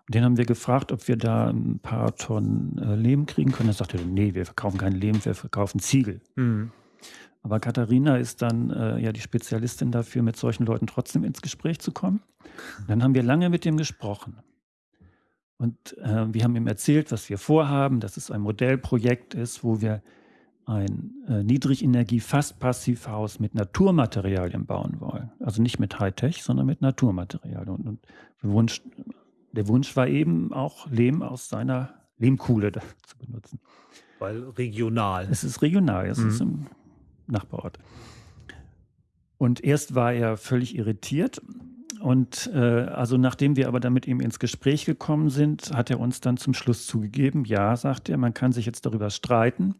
Und den haben wir gefragt, ob wir da ein paar Tonnen äh, Lehm kriegen können. Er sagte, nee, wir verkaufen keinen Lehm, wir verkaufen Ziegel. Mhm. Aber Katharina ist dann äh, ja die Spezialistin dafür, mit solchen Leuten trotzdem ins Gespräch zu kommen. Und dann haben wir lange mit ihm gesprochen. Und äh, wir haben ihm erzählt, was wir vorhaben, dass es ein Modellprojekt ist, wo wir ein äh, Niedrigenergie-Fast-Passivhaus mit Naturmaterialien bauen wollen. Also nicht mit Hightech, sondern mit Naturmaterialien. Und, und der, Wunsch, der Wunsch war eben auch Lehm aus seiner Lehmkuhle zu benutzen. Weil regional. Es ist regional, es mhm. ist im Nachbarort. Und erst war er völlig irritiert. Und äh, also nachdem wir aber dann mit ihm ins Gespräch gekommen sind, hat er uns dann zum Schluss zugegeben, ja, sagt er, man kann sich jetzt darüber streiten,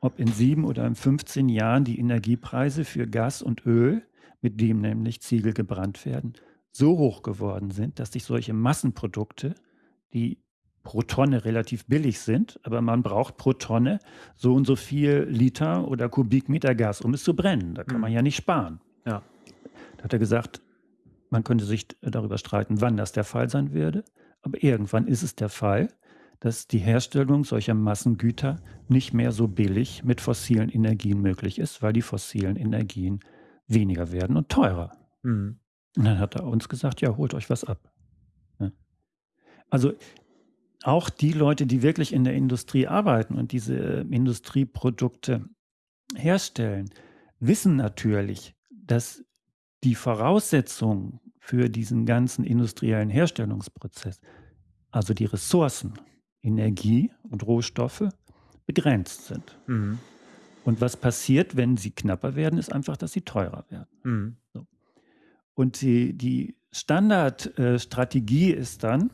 ob in sieben oder in 15 Jahren die Energiepreise für Gas und Öl, mit dem nämlich Ziegel gebrannt werden, so hoch geworden sind, dass sich solche Massenprodukte, die pro Tonne relativ billig sind, aber man braucht pro Tonne so und so viel Liter oder Kubikmeter Gas, um es zu brennen. Da kann mhm. man ja nicht sparen. Ja. Da hat er gesagt, man könnte sich darüber streiten, wann das der Fall sein würde, aber irgendwann ist es der Fall dass die Herstellung solcher Massengüter nicht mehr so billig mit fossilen Energien möglich ist, weil die fossilen Energien weniger werden und teurer. Mhm. Und dann hat er uns gesagt, ja, holt euch was ab. Ja. Also auch die Leute, die wirklich in der Industrie arbeiten und diese Industrieprodukte herstellen, wissen natürlich, dass die Voraussetzungen für diesen ganzen industriellen Herstellungsprozess, also die Ressourcen, Energie und Rohstoffe begrenzt sind. Mhm. Und was passiert, wenn sie knapper werden, ist einfach, dass sie teurer werden. Mhm. So. Und die, die Standardstrategie äh, ist dann,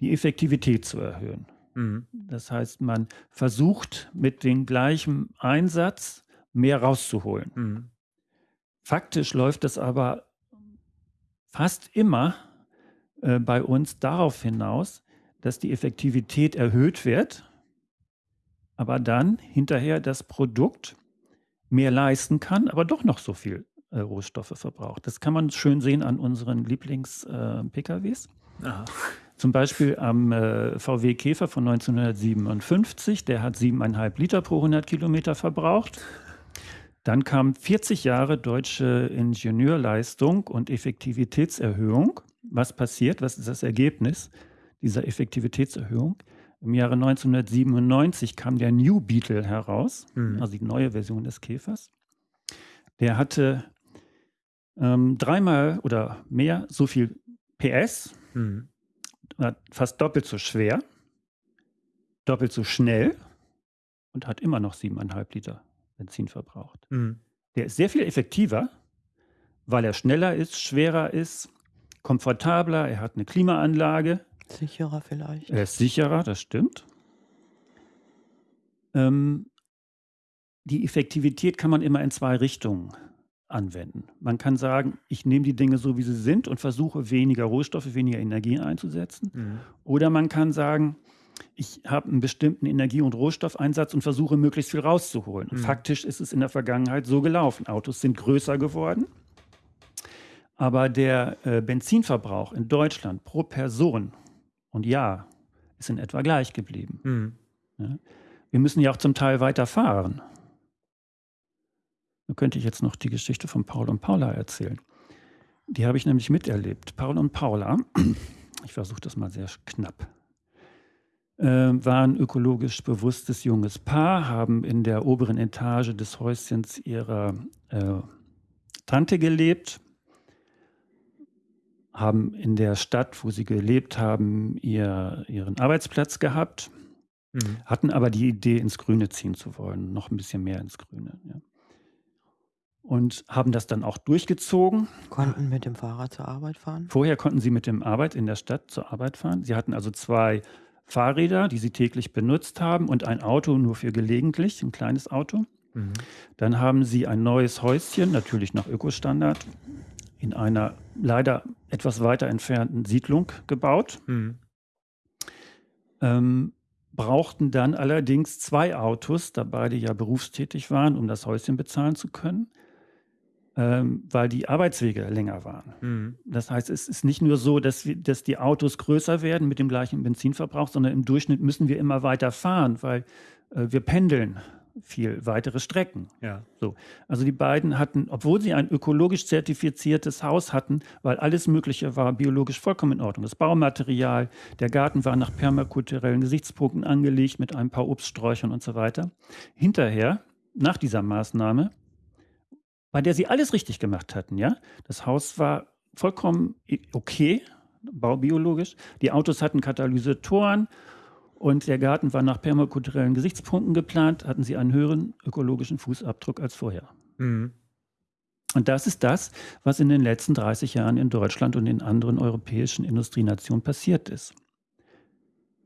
die Effektivität zu erhöhen. Mhm. Das heißt, man versucht mit dem gleichen Einsatz mehr rauszuholen. Mhm. Faktisch läuft es aber fast immer äh, bei uns darauf hinaus, dass die Effektivität erhöht wird, aber dann hinterher das Produkt mehr leisten kann, aber doch noch so viel äh, Rohstoffe verbraucht. Das kann man schön sehen an unseren Lieblings-PKWs. Äh, Zum Beispiel am äh, VW Käfer von 1957, der hat 7,5 Liter pro 100 Kilometer verbraucht. Dann kam 40 Jahre deutsche Ingenieurleistung und Effektivitätserhöhung. Was passiert? Was ist das Ergebnis? dieser Effektivitätserhöhung. Im Jahre 1997 kam der New Beetle heraus, mhm. also die neue Version des Käfers. Der hatte ähm, dreimal oder mehr so viel PS, mhm. fast doppelt so schwer, doppelt so schnell und hat immer noch siebeneinhalb Liter Benzin verbraucht. Mhm. Der ist sehr viel effektiver, weil er schneller ist, schwerer ist, komfortabler, er hat eine Klimaanlage, Sicherer vielleicht. Er ist sicherer, das stimmt. Ähm, die Effektivität kann man immer in zwei Richtungen anwenden. Man kann sagen, ich nehme die Dinge so, wie sie sind und versuche weniger Rohstoffe, weniger Energie einzusetzen. Mhm. Oder man kann sagen, ich habe einen bestimmten Energie- und Rohstoffeinsatz und versuche möglichst viel rauszuholen. Mhm. faktisch ist es in der Vergangenheit so gelaufen. Autos sind größer geworden, aber der äh, Benzinverbrauch in Deutschland pro Person und Jahr ist in etwa gleich geblieben. Mhm. Ja? Wir müssen ja auch zum Teil weiter fahren. Da könnte ich jetzt noch die Geschichte von Paul und Paula erzählen. Die habe ich nämlich miterlebt. Paul und Paula, ich versuche das mal sehr knapp, äh, waren ökologisch bewusstes junges Paar, haben in der oberen Etage des Häuschens ihrer äh, Tante gelebt, haben in der Stadt, wo sie gelebt haben, ihr, ihren Arbeitsplatz gehabt, mhm. hatten aber die Idee, ins Grüne ziehen zu wollen, noch ein bisschen mehr ins Grüne. Ja. Und haben das dann auch durchgezogen. Konnten mit dem Fahrrad zur Arbeit fahren? Vorher konnten sie mit dem Arbeit in der Stadt zur Arbeit fahren. Sie hatten also zwei Fahrräder, die sie täglich benutzt haben und ein Auto nur für gelegentlich, ein kleines Auto. Mhm. Dann haben sie ein neues Häuschen, natürlich nach Ökostandard, in einer leider etwas weiter entfernten Siedlung gebaut. Mhm. Ähm, brauchten dann allerdings zwei Autos, da beide ja berufstätig waren, um das Häuschen bezahlen zu können, ähm, weil die Arbeitswege länger waren. Mhm. Das heißt, es ist nicht nur so, dass, wir, dass die Autos größer werden mit dem gleichen Benzinverbrauch, sondern im Durchschnitt müssen wir immer weiter fahren, weil äh, wir pendeln viel weitere Strecken. Ja. So. Also die beiden hatten, obwohl sie ein ökologisch zertifiziertes Haus hatten, weil alles Mögliche war biologisch vollkommen in Ordnung. Das Baumaterial, der Garten war nach permakulturellen Gesichtspunkten angelegt mit ein paar Obststräuchern und so weiter. Hinterher, nach dieser Maßnahme, bei der sie alles richtig gemacht hatten, ja, das Haus war vollkommen okay, baubiologisch. Die Autos hatten Katalysatoren und der Garten war nach permakulturellen Gesichtspunkten geplant, hatten sie einen höheren ökologischen Fußabdruck als vorher. Mhm. Und das ist das, was in den letzten 30 Jahren in Deutschland und in anderen europäischen Industrienationen passiert ist.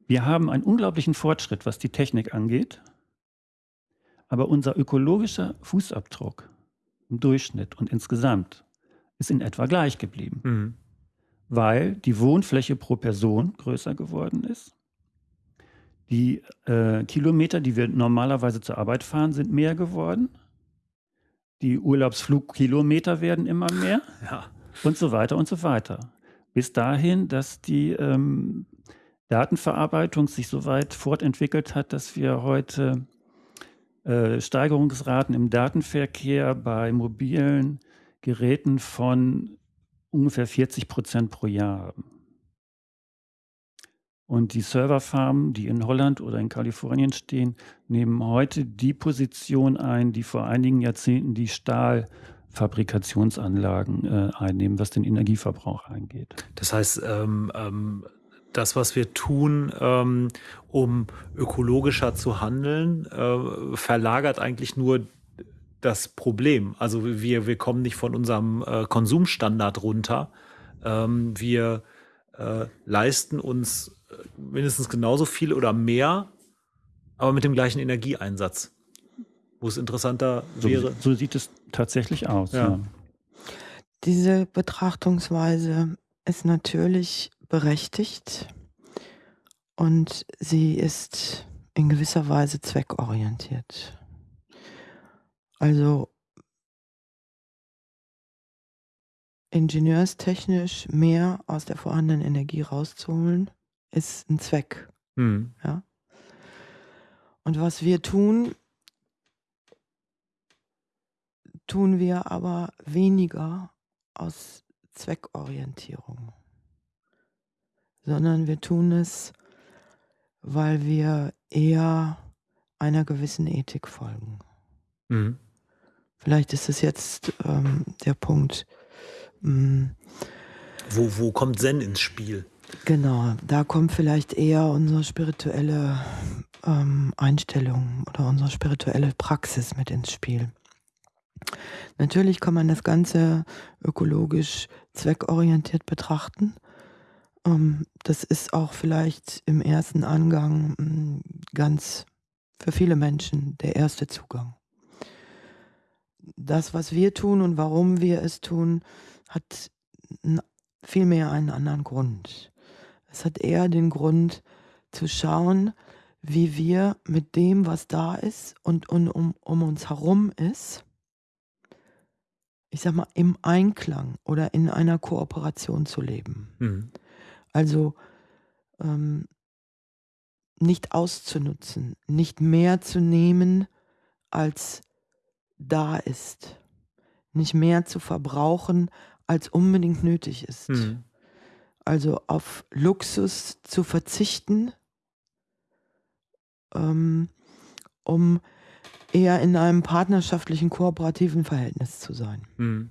Wir haben einen unglaublichen Fortschritt, was die Technik angeht, aber unser ökologischer Fußabdruck im Durchschnitt und insgesamt ist in etwa gleich geblieben, mhm. weil die Wohnfläche pro Person größer geworden ist die äh, Kilometer, die wir normalerweise zur Arbeit fahren, sind mehr geworden. Die Urlaubsflugkilometer werden immer mehr. Ja. Und so weiter und so weiter. Bis dahin, dass die ähm, Datenverarbeitung sich so weit fortentwickelt hat, dass wir heute äh, Steigerungsraten im Datenverkehr bei mobilen Geräten von ungefähr 40 Prozent pro Jahr. Und die Serverfarmen, die in Holland oder in Kalifornien stehen, nehmen heute die Position ein, die vor einigen Jahrzehnten die Stahlfabrikationsanlagen äh, einnehmen, was den Energieverbrauch angeht. Das heißt, ähm, ähm, das, was wir tun, ähm, um ökologischer zu handeln, äh, verlagert eigentlich nur das Problem. Also wir, wir kommen nicht von unserem äh, Konsumstandard runter. Ähm, wir äh, leisten uns mindestens genauso viel oder mehr, aber mit dem gleichen Energieeinsatz. Wo es interessanter wäre. So, so sieht es tatsächlich aus. Ja. Ja. Diese Betrachtungsweise ist natürlich berechtigt und sie ist in gewisser Weise zweckorientiert. Also ingenieurstechnisch mehr aus der vorhandenen Energie rauszuholen, ist ein Zweck. Mhm. Ja? Und was wir tun, tun wir aber weniger aus Zweckorientierung, sondern wir tun es, weil wir eher einer gewissen Ethik folgen. Mhm. Vielleicht ist es jetzt ähm, der Punkt. Mh, mm, wo, wo kommt Zen ins Spiel? Genau, da kommt vielleicht eher unsere spirituelle ähm, Einstellung oder unsere spirituelle Praxis mit ins Spiel. Natürlich kann man das Ganze ökologisch zweckorientiert betrachten. Ähm, das ist auch vielleicht im ersten Angang hm, ganz für viele Menschen der erste Zugang. das, was wir tun und warum wir es tun, hat vielmehr einen anderen Grund. Es hat eher den Grund zu schauen, wie wir mit dem, was da ist und, und um, um uns herum ist, ich sag mal, im Einklang oder in einer Kooperation zu leben. Mhm. Also ähm, nicht auszunutzen, nicht mehr zu nehmen, als da ist, nicht mehr zu verbrauchen, als unbedingt nötig ist. Mhm. Also auf Luxus zu verzichten, ähm, um eher in einem partnerschaftlichen, kooperativen Verhältnis zu sein. Mhm.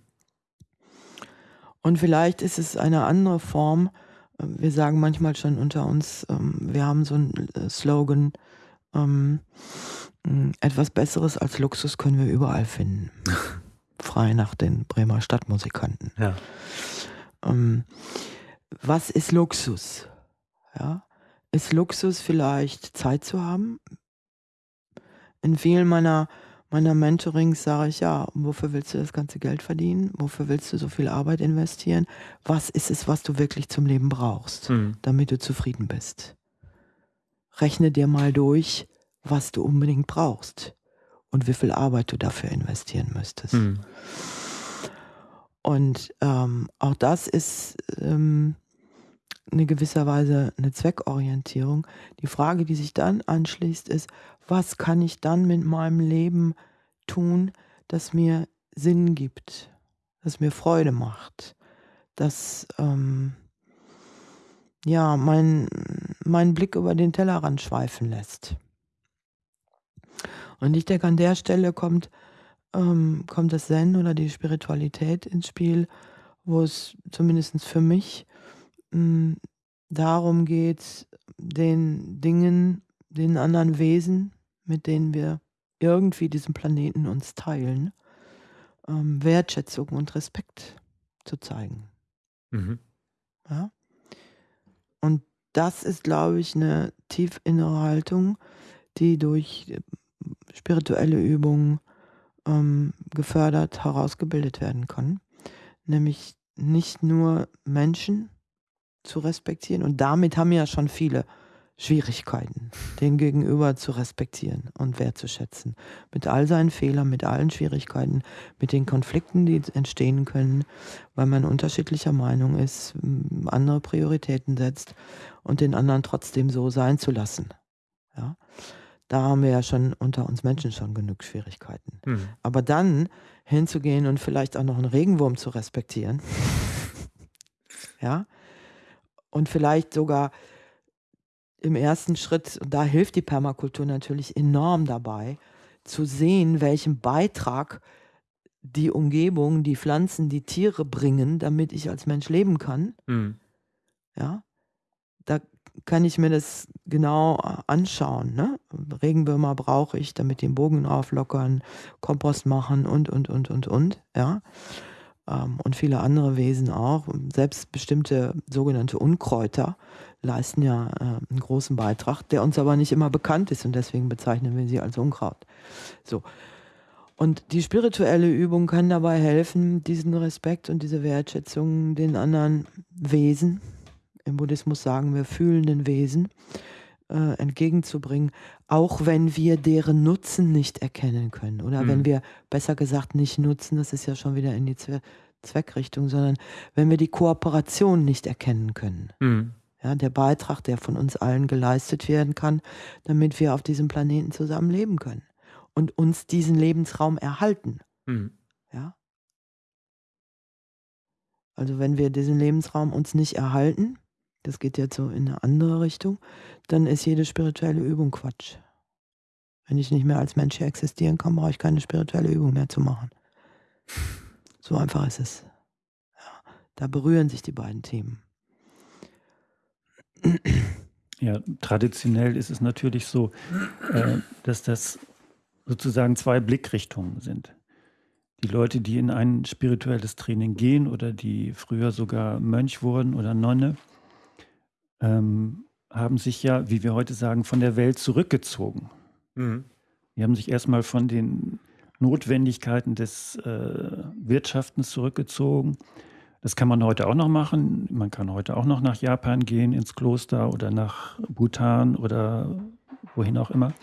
Und vielleicht ist es eine andere Form. Wir sagen manchmal schon unter uns, ähm, wir haben so einen äh, Slogan, ähm, etwas Besseres als Luxus können wir überall finden. Frei nach den Bremer Stadtmusikanten. Ja. Ähm, was ist Luxus? Ja? Ist Luxus vielleicht Zeit zu haben? In vielen meiner, meiner Mentorings sage ich, ja, wofür willst du das ganze Geld verdienen? Wofür willst du so viel Arbeit investieren? Was ist es, was du wirklich zum Leben brauchst, mhm. damit du zufrieden bist? Rechne dir mal durch, was du unbedingt brauchst und wie viel Arbeit du dafür investieren müsstest. Mhm. Und ähm, auch das ist ähm, eine gewisser Weise eine Zweckorientierung. Die Frage, die sich dann anschließt, ist, was kann ich dann mit meinem Leben tun, das mir Sinn gibt, das mir Freude macht, das ähm, ja meinen mein Blick über den Tellerrand schweifen lässt. Und ich denke, an der Stelle kommt, ähm, kommt das Zen oder die Spiritualität ins Spiel, wo es zumindest für mich hm, darum geht, den Dingen, den anderen Wesen, mit denen wir irgendwie diesen Planeten uns teilen, ähm, Wertschätzung und Respekt zu zeigen. Mhm. Ja? Und das ist, glaube ich, eine tief innere Haltung, die durch äh, spirituelle Übungen ähm, gefördert, herausgebildet werden kann. Nämlich nicht nur Menschen, zu respektieren. Und damit haben ja schon viele Schwierigkeiten, den Gegenüber zu respektieren und wertzuschätzen. Mit all seinen Fehlern, mit allen Schwierigkeiten, mit den Konflikten, die entstehen können, weil man unterschiedlicher Meinung ist, andere Prioritäten setzt und den anderen trotzdem so sein zu lassen. Ja? Da haben wir ja schon unter uns Menschen schon genug Schwierigkeiten. Mhm. Aber dann hinzugehen und vielleicht auch noch einen Regenwurm zu respektieren, ja, und vielleicht sogar im ersten Schritt, und da hilft die Permakultur natürlich enorm dabei, zu sehen, welchen Beitrag die Umgebung, die Pflanzen, die Tiere bringen, damit ich als Mensch leben kann. Mhm. Ja, da kann ich mir das genau anschauen. Ne? Regenwürmer brauche ich, damit den Bogen auflockern, Kompost machen und, und, und, und, und. Ja ähm, und viele andere Wesen auch. Selbst bestimmte sogenannte Unkräuter leisten ja äh, einen großen Beitrag, der uns aber nicht immer bekannt ist und deswegen bezeichnen wir sie als Unkraut. So. Und die spirituelle Übung kann dabei helfen, diesen Respekt und diese Wertschätzung den anderen Wesen, im Buddhismus sagen wir fühlenden Wesen, äh, entgegenzubringen, auch wenn wir deren Nutzen nicht erkennen können oder mhm. wenn wir besser gesagt nicht nutzen, das ist ja schon wieder in die Zwe Zweckrichtung, sondern wenn wir die Kooperation nicht erkennen können. Mhm. Ja, der Beitrag, der von uns allen geleistet werden kann, damit wir auf diesem Planeten zusammen leben können und uns diesen Lebensraum erhalten. Mhm. Ja? Also wenn wir diesen Lebensraum uns nicht erhalten, das geht jetzt so in eine andere Richtung, dann ist jede spirituelle Übung Quatsch. Wenn ich nicht mehr als Mensch hier existieren kann, brauche ich keine spirituelle Übung mehr zu machen. So einfach ist es. Ja, da berühren sich die beiden Themen. Ja, traditionell ist es natürlich so, äh, dass das sozusagen zwei Blickrichtungen sind. Die Leute, die in ein spirituelles Training gehen oder die früher sogar Mönch wurden oder Nonne, ähm, haben sich ja, wie wir heute sagen, von der Welt zurückgezogen. Mhm. Die haben sich erstmal von den Notwendigkeiten des äh, Wirtschaftens zurückgezogen. Das kann man heute auch noch machen. Man kann heute auch noch nach Japan gehen, ins Kloster oder nach Bhutan oder wohin auch immer.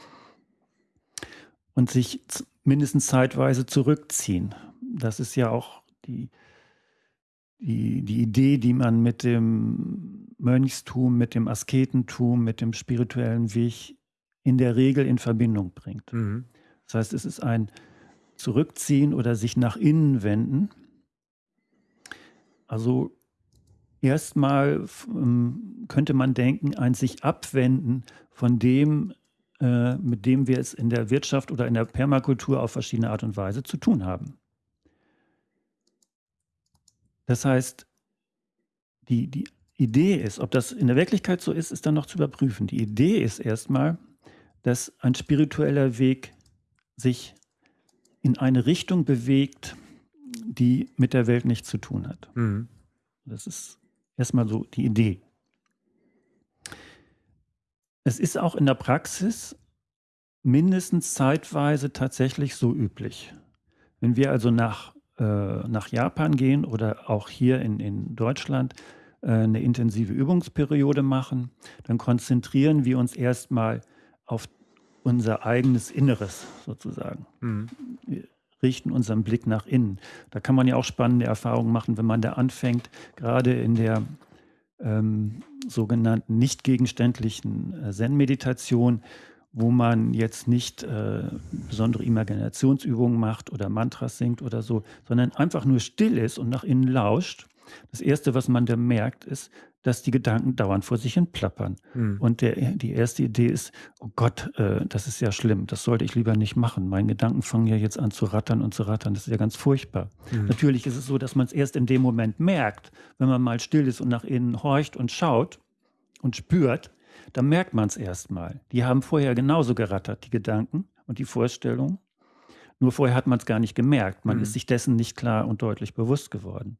Und sich mindestens zeitweise zurückziehen. Das ist ja auch die, die, die Idee, die man mit dem Mönchstum, mit dem Asketentum, mit dem spirituellen Weg in der Regel in Verbindung bringt. Mhm. Das heißt, es ist ein Zurückziehen oder sich nach innen wenden. Also erstmal ähm, könnte man denken, ein sich abwenden von dem, äh, mit dem wir es in der Wirtschaft oder in der Permakultur auf verschiedene Art und Weise zu tun haben. Das heißt, die, die Idee ist, ob das in der Wirklichkeit so ist, ist dann noch zu überprüfen. Die Idee ist erstmal, dass ein spiritueller Weg sich in eine Richtung bewegt, die mit der Welt nichts zu tun hat. Mhm. Das ist erstmal so die Idee. Es ist auch in der Praxis mindestens zeitweise tatsächlich so üblich. Wenn wir also nach, äh, nach Japan gehen oder auch hier in, in Deutschland äh, eine intensive Übungsperiode machen, dann konzentrieren wir uns erstmal auf unser eigenes Inneres sozusagen. Mhm. Richten unseren Blick nach innen. Da kann man ja auch spannende Erfahrungen machen, wenn man da anfängt, gerade in der ähm, sogenannten nicht gegenständlichen äh, Zen-Meditation, wo man jetzt nicht äh, besondere Imaginationsübungen macht oder Mantras singt oder so, sondern einfach nur still ist und nach innen lauscht. Das Erste, was man da merkt, ist, dass die Gedanken dauernd vor sich hin plappern. Mhm. Und der, die erste Idee ist, oh Gott, äh, das ist ja schlimm, das sollte ich lieber nicht machen. Meine Gedanken fangen ja jetzt an zu rattern und zu rattern, das ist ja ganz furchtbar. Mhm. Natürlich ist es so, dass man es erst in dem Moment merkt, wenn man mal still ist und nach innen horcht und schaut und spürt, dann merkt man es erst mal. Die haben vorher genauso gerattert, die Gedanken und die Vorstellungen. Nur vorher hat man es gar nicht gemerkt. Man mhm. ist sich dessen nicht klar und deutlich bewusst geworden.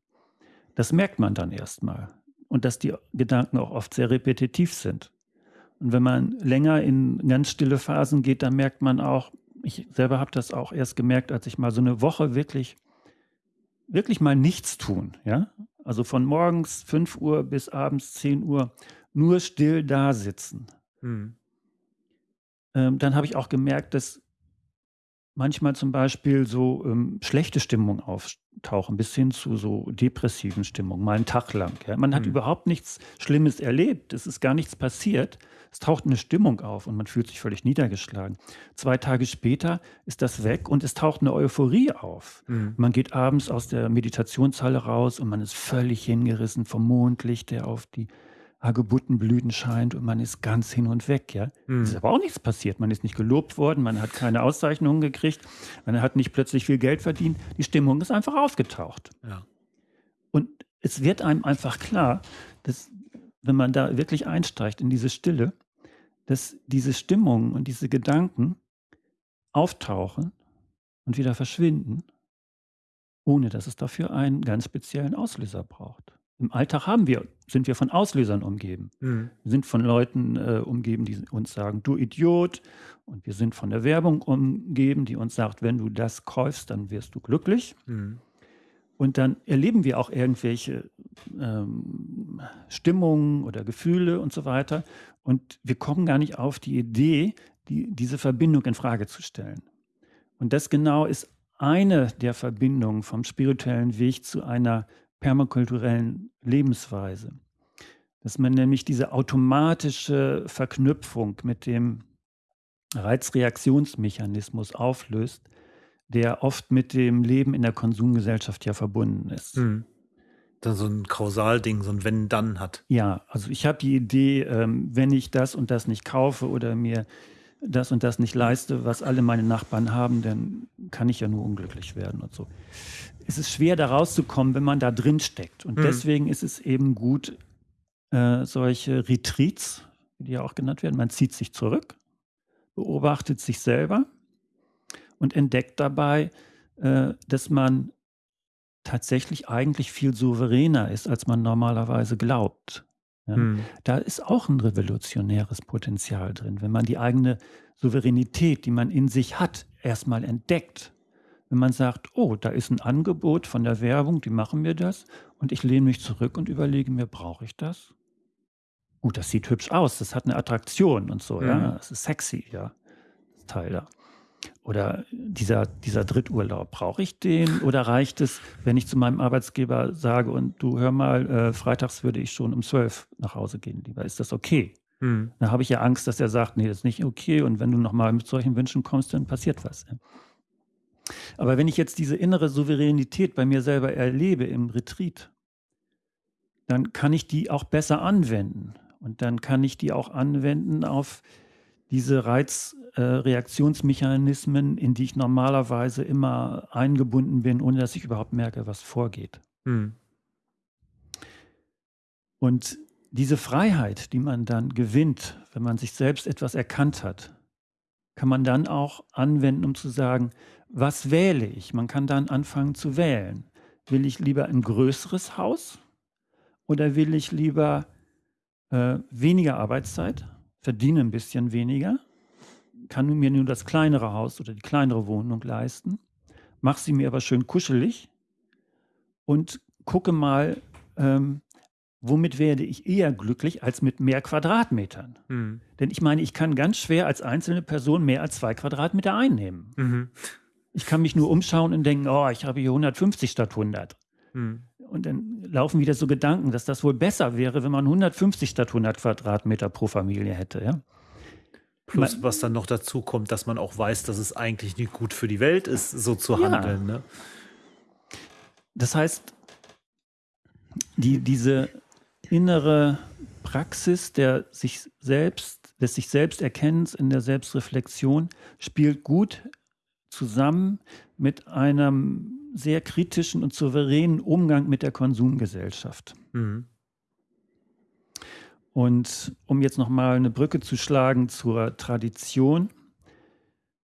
Das merkt man dann erst mal und dass die Gedanken auch oft sehr repetitiv sind. Und wenn man länger in ganz stille Phasen geht, dann merkt man auch, ich selber habe das auch erst gemerkt, als ich mal so eine Woche wirklich, wirklich mal nichts tun, ja. Also von morgens 5 Uhr bis abends 10 Uhr nur still da sitzen. Mhm. Ähm, dann habe ich auch gemerkt, dass manchmal zum Beispiel so ähm, schlechte Stimmung auftauchen, bis hin zu so depressiven Stimmungen, mal einen Tag lang. Ja. Man hat mhm. überhaupt nichts Schlimmes erlebt, es ist gar nichts passiert. Es taucht eine Stimmung auf und man fühlt sich völlig niedergeschlagen. Zwei Tage später ist das weg und es taucht eine Euphorie auf. Mhm. Man geht abends aus der Meditationshalle raus und man ist völlig hingerissen vom Mondlicht, der auf die Hagebuttenblüten scheint und man ist ganz hin und weg, ja. Mhm. Es ist aber auch nichts passiert. Man ist nicht gelobt worden, man hat keine Auszeichnungen gekriegt, man hat nicht plötzlich viel Geld verdient. Die Stimmung ist einfach aufgetaucht. Ja. Und es wird einem einfach klar, dass, wenn man da wirklich einsteigt in diese Stille, dass diese Stimmung und diese Gedanken auftauchen und wieder verschwinden, ohne dass es dafür einen ganz speziellen Auslöser braucht. Im Alltag haben wir, sind wir von Auslösern umgeben. Mhm. Wir sind von Leuten äh, umgeben, die uns sagen, du Idiot. Und wir sind von der Werbung umgeben, die uns sagt, wenn du das kaufst, dann wirst du glücklich. Mhm. Und dann erleben wir auch irgendwelche ähm, Stimmungen oder Gefühle und so weiter. Und wir kommen gar nicht auf die Idee, die, diese Verbindung in Frage zu stellen. Und das genau ist eine der Verbindungen vom spirituellen Weg zu einer permakulturellen Lebensweise. Dass man nämlich diese automatische Verknüpfung mit dem Reizreaktionsmechanismus auflöst, der oft mit dem Leben in der Konsumgesellschaft ja verbunden ist. Mhm. Dann so ein Kausalding, so ein Wenn-Dann hat. Ja, also ich habe die Idee, ähm, wenn ich das und das nicht kaufe oder mir das und das nicht leiste, was alle meine Nachbarn haben, dann kann ich ja nur unglücklich werden und so. Es ist schwer, da rauszukommen, wenn man da drin steckt. Und mhm. deswegen ist es eben gut, äh, solche Retreats, wie die ja auch genannt werden, man zieht sich zurück, beobachtet sich selber und entdeckt dabei, äh, dass man tatsächlich eigentlich viel souveräner ist, als man normalerweise glaubt. Ja? Mhm. Da ist auch ein revolutionäres Potenzial drin, wenn man die eigene Souveränität, die man in sich hat, erstmal entdeckt, wenn man sagt, oh, da ist ein Angebot von der Werbung, die machen mir das und ich lehne mich zurück und überlege mir, brauche ich das? Gut, das sieht hübsch aus, das hat eine Attraktion und so, mhm. ja, das ist sexy, ja, das Teil da. Oder dieser, dieser Dritturlaub, brauche ich den oder reicht es, wenn ich zu meinem Arbeitsgeber sage und du hör mal, äh, freitags würde ich schon um zwölf nach Hause gehen, lieber, ist das okay? Hm. Da habe ich ja Angst, dass er sagt, nee, das ist nicht okay und wenn du nochmal mit solchen Wünschen kommst, dann passiert was. Aber wenn ich jetzt diese innere Souveränität bei mir selber erlebe im Retreat, dann kann ich die auch besser anwenden. Und dann kann ich die auch anwenden auf diese Reizreaktionsmechanismen, äh, in die ich normalerweise immer eingebunden bin, ohne dass ich überhaupt merke, was vorgeht. Hm. Und diese Freiheit, die man dann gewinnt, wenn man sich selbst etwas erkannt hat, kann man dann auch anwenden, um zu sagen, was wähle ich? Man kann dann anfangen zu wählen. Will ich lieber ein größeres Haus oder will ich lieber äh, weniger Arbeitszeit, verdiene ein bisschen weniger, kann mir nur das kleinere Haus oder die kleinere Wohnung leisten, mache sie mir aber schön kuschelig und gucke mal, ähm, womit werde ich eher glücklich als mit mehr Quadratmetern. Mhm. Denn ich meine, ich kann ganz schwer als einzelne Person mehr als zwei Quadratmeter einnehmen. Mhm. Ich kann mich nur umschauen und denken, oh, ich habe hier 150 statt 100. Mhm. Und dann laufen wieder so Gedanken, dass das wohl besser wäre, wenn man 150 statt 100 Quadratmeter pro Familie hätte. Ja? Plus, was dann noch dazu kommt, dass man auch weiß, dass es eigentlich nicht gut für die Welt ist, so zu ja. handeln. Ne? Das heißt, die, diese innere Praxis der sich selbst, des sich selbst Erkennens in der Selbstreflexion spielt gut zusammen mit einem sehr kritischen und souveränen Umgang mit der Konsumgesellschaft. Mhm. Und um jetzt nochmal eine Brücke zu schlagen zur Tradition.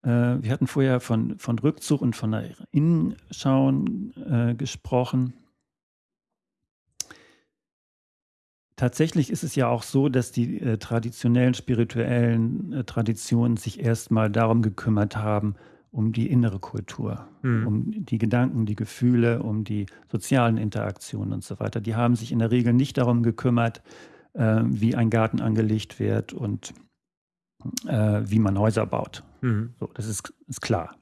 Äh, wir hatten vorher von, von Rückzug und von der Innenschauen äh, gesprochen. Tatsächlich ist es ja auch so, dass die äh, traditionellen spirituellen äh, Traditionen sich erstmal darum gekümmert haben, um die innere Kultur, mhm. um die Gedanken, die Gefühle, um die sozialen Interaktionen und so weiter. Die haben sich in der Regel nicht darum gekümmert, äh, wie ein Garten angelegt wird und äh, wie man Häuser baut. Mhm. So, das ist, ist klar.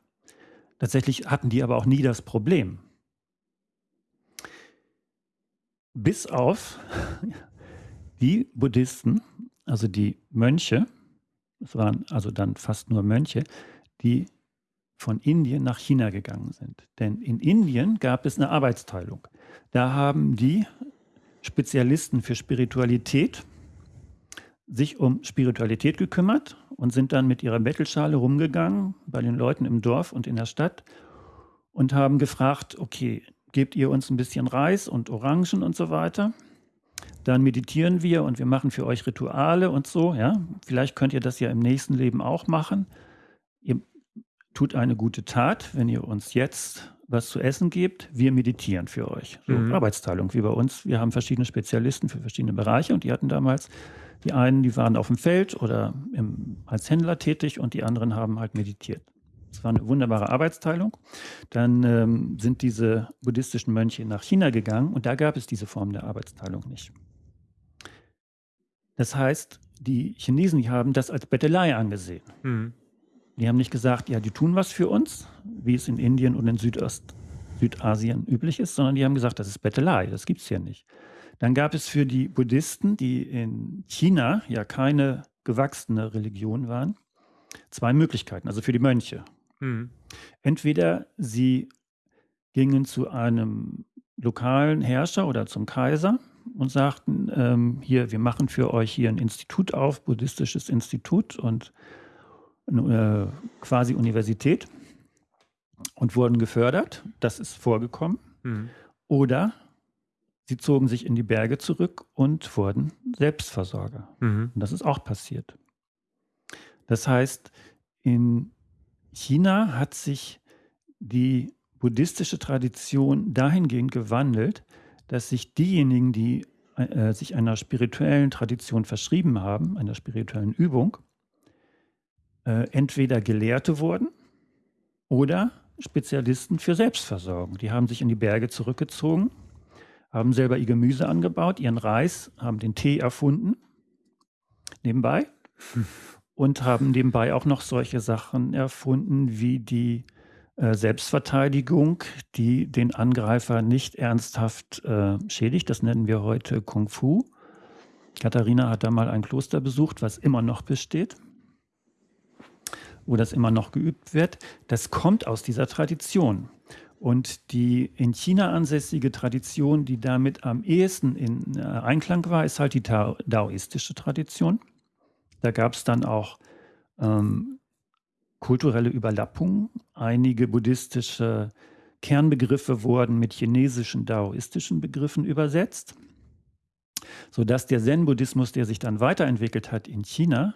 Tatsächlich hatten die aber auch nie das Problem. Bis auf die Buddhisten, also die Mönche, es waren also dann fast nur Mönche, die von Indien nach China gegangen sind. Denn in Indien gab es eine Arbeitsteilung. Da haben die Spezialisten für Spiritualität sich um Spiritualität gekümmert und sind dann mit ihrer Bettelschale rumgegangen bei den Leuten im Dorf und in der Stadt und haben gefragt, okay, gebt ihr uns ein bisschen Reis und Orangen und so weiter? Dann meditieren wir und wir machen für euch Rituale und so, ja. Vielleicht könnt ihr das ja im nächsten Leben auch machen. Ihr tut eine gute Tat, wenn ihr uns jetzt was zu essen gebt, wir meditieren für euch. So mhm. Arbeitsteilung wie bei uns. Wir haben verschiedene Spezialisten für verschiedene Bereiche und die hatten damals, die einen, die waren auf dem Feld oder im, als Händler tätig und die anderen haben halt meditiert. Es war eine wunderbare Arbeitsteilung. Dann ähm, sind diese buddhistischen Mönche nach China gegangen und da gab es diese Form der Arbeitsteilung nicht. Das heißt, die Chinesen, die haben das als Bettelei angesehen. Mhm. Die haben nicht gesagt, ja, die tun was für uns, wie es in Indien und in Südost, Südasien üblich ist, sondern die haben gesagt, das ist Bettelei, das gibt es hier nicht. Dann gab es für die Buddhisten, die in China ja keine gewachsene Religion waren, zwei Möglichkeiten, also für die Mönche. Mhm. Entweder sie gingen zu einem lokalen Herrscher oder zum Kaiser und sagten, ähm, hier, wir machen für euch hier ein Institut auf, buddhistisches Institut und äh, quasi Universität und wurden gefördert. Das ist vorgekommen. Mhm. Oder sie zogen sich in die Berge zurück und wurden Selbstversorger. Mhm. Und das ist auch passiert. Das heißt, in China hat sich die buddhistische Tradition dahingehend gewandelt, dass sich diejenigen, die äh, sich einer spirituellen Tradition verschrieben haben, einer spirituellen Übung, äh, entweder Gelehrte wurden oder Spezialisten für Selbstversorgung. Die haben sich in die Berge zurückgezogen, haben selber ihr Gemüse angebaut, ihren Reis, haben den Tee erfunden, nebenbei, und haben nebenbei auch noch solche Sachen erfunden wie die äh, Selbstverteidigung, die den Angreifer nicht ernsthaft äh, schädigt. Das nennen wir heute Kung Fu. Katharina hat da mal ein Kloster besucht, was immer noch besteht, wo das immer noch geübt wird. Das kommt aus dieser Tradition. Und die in China ansässige Tradition, die damit am ehesten in äh, Einklang war, ist halt die daoistische Tradition. Da gab es dann auch ähm, kulturelle Überlappungen. Einige buddhistische Kernbegriffe wurden mit chinesischen daoistischen Begriffen übersetzt, sodass der Zen-Buddhismus, der sich dann weiterentwickelt hat in China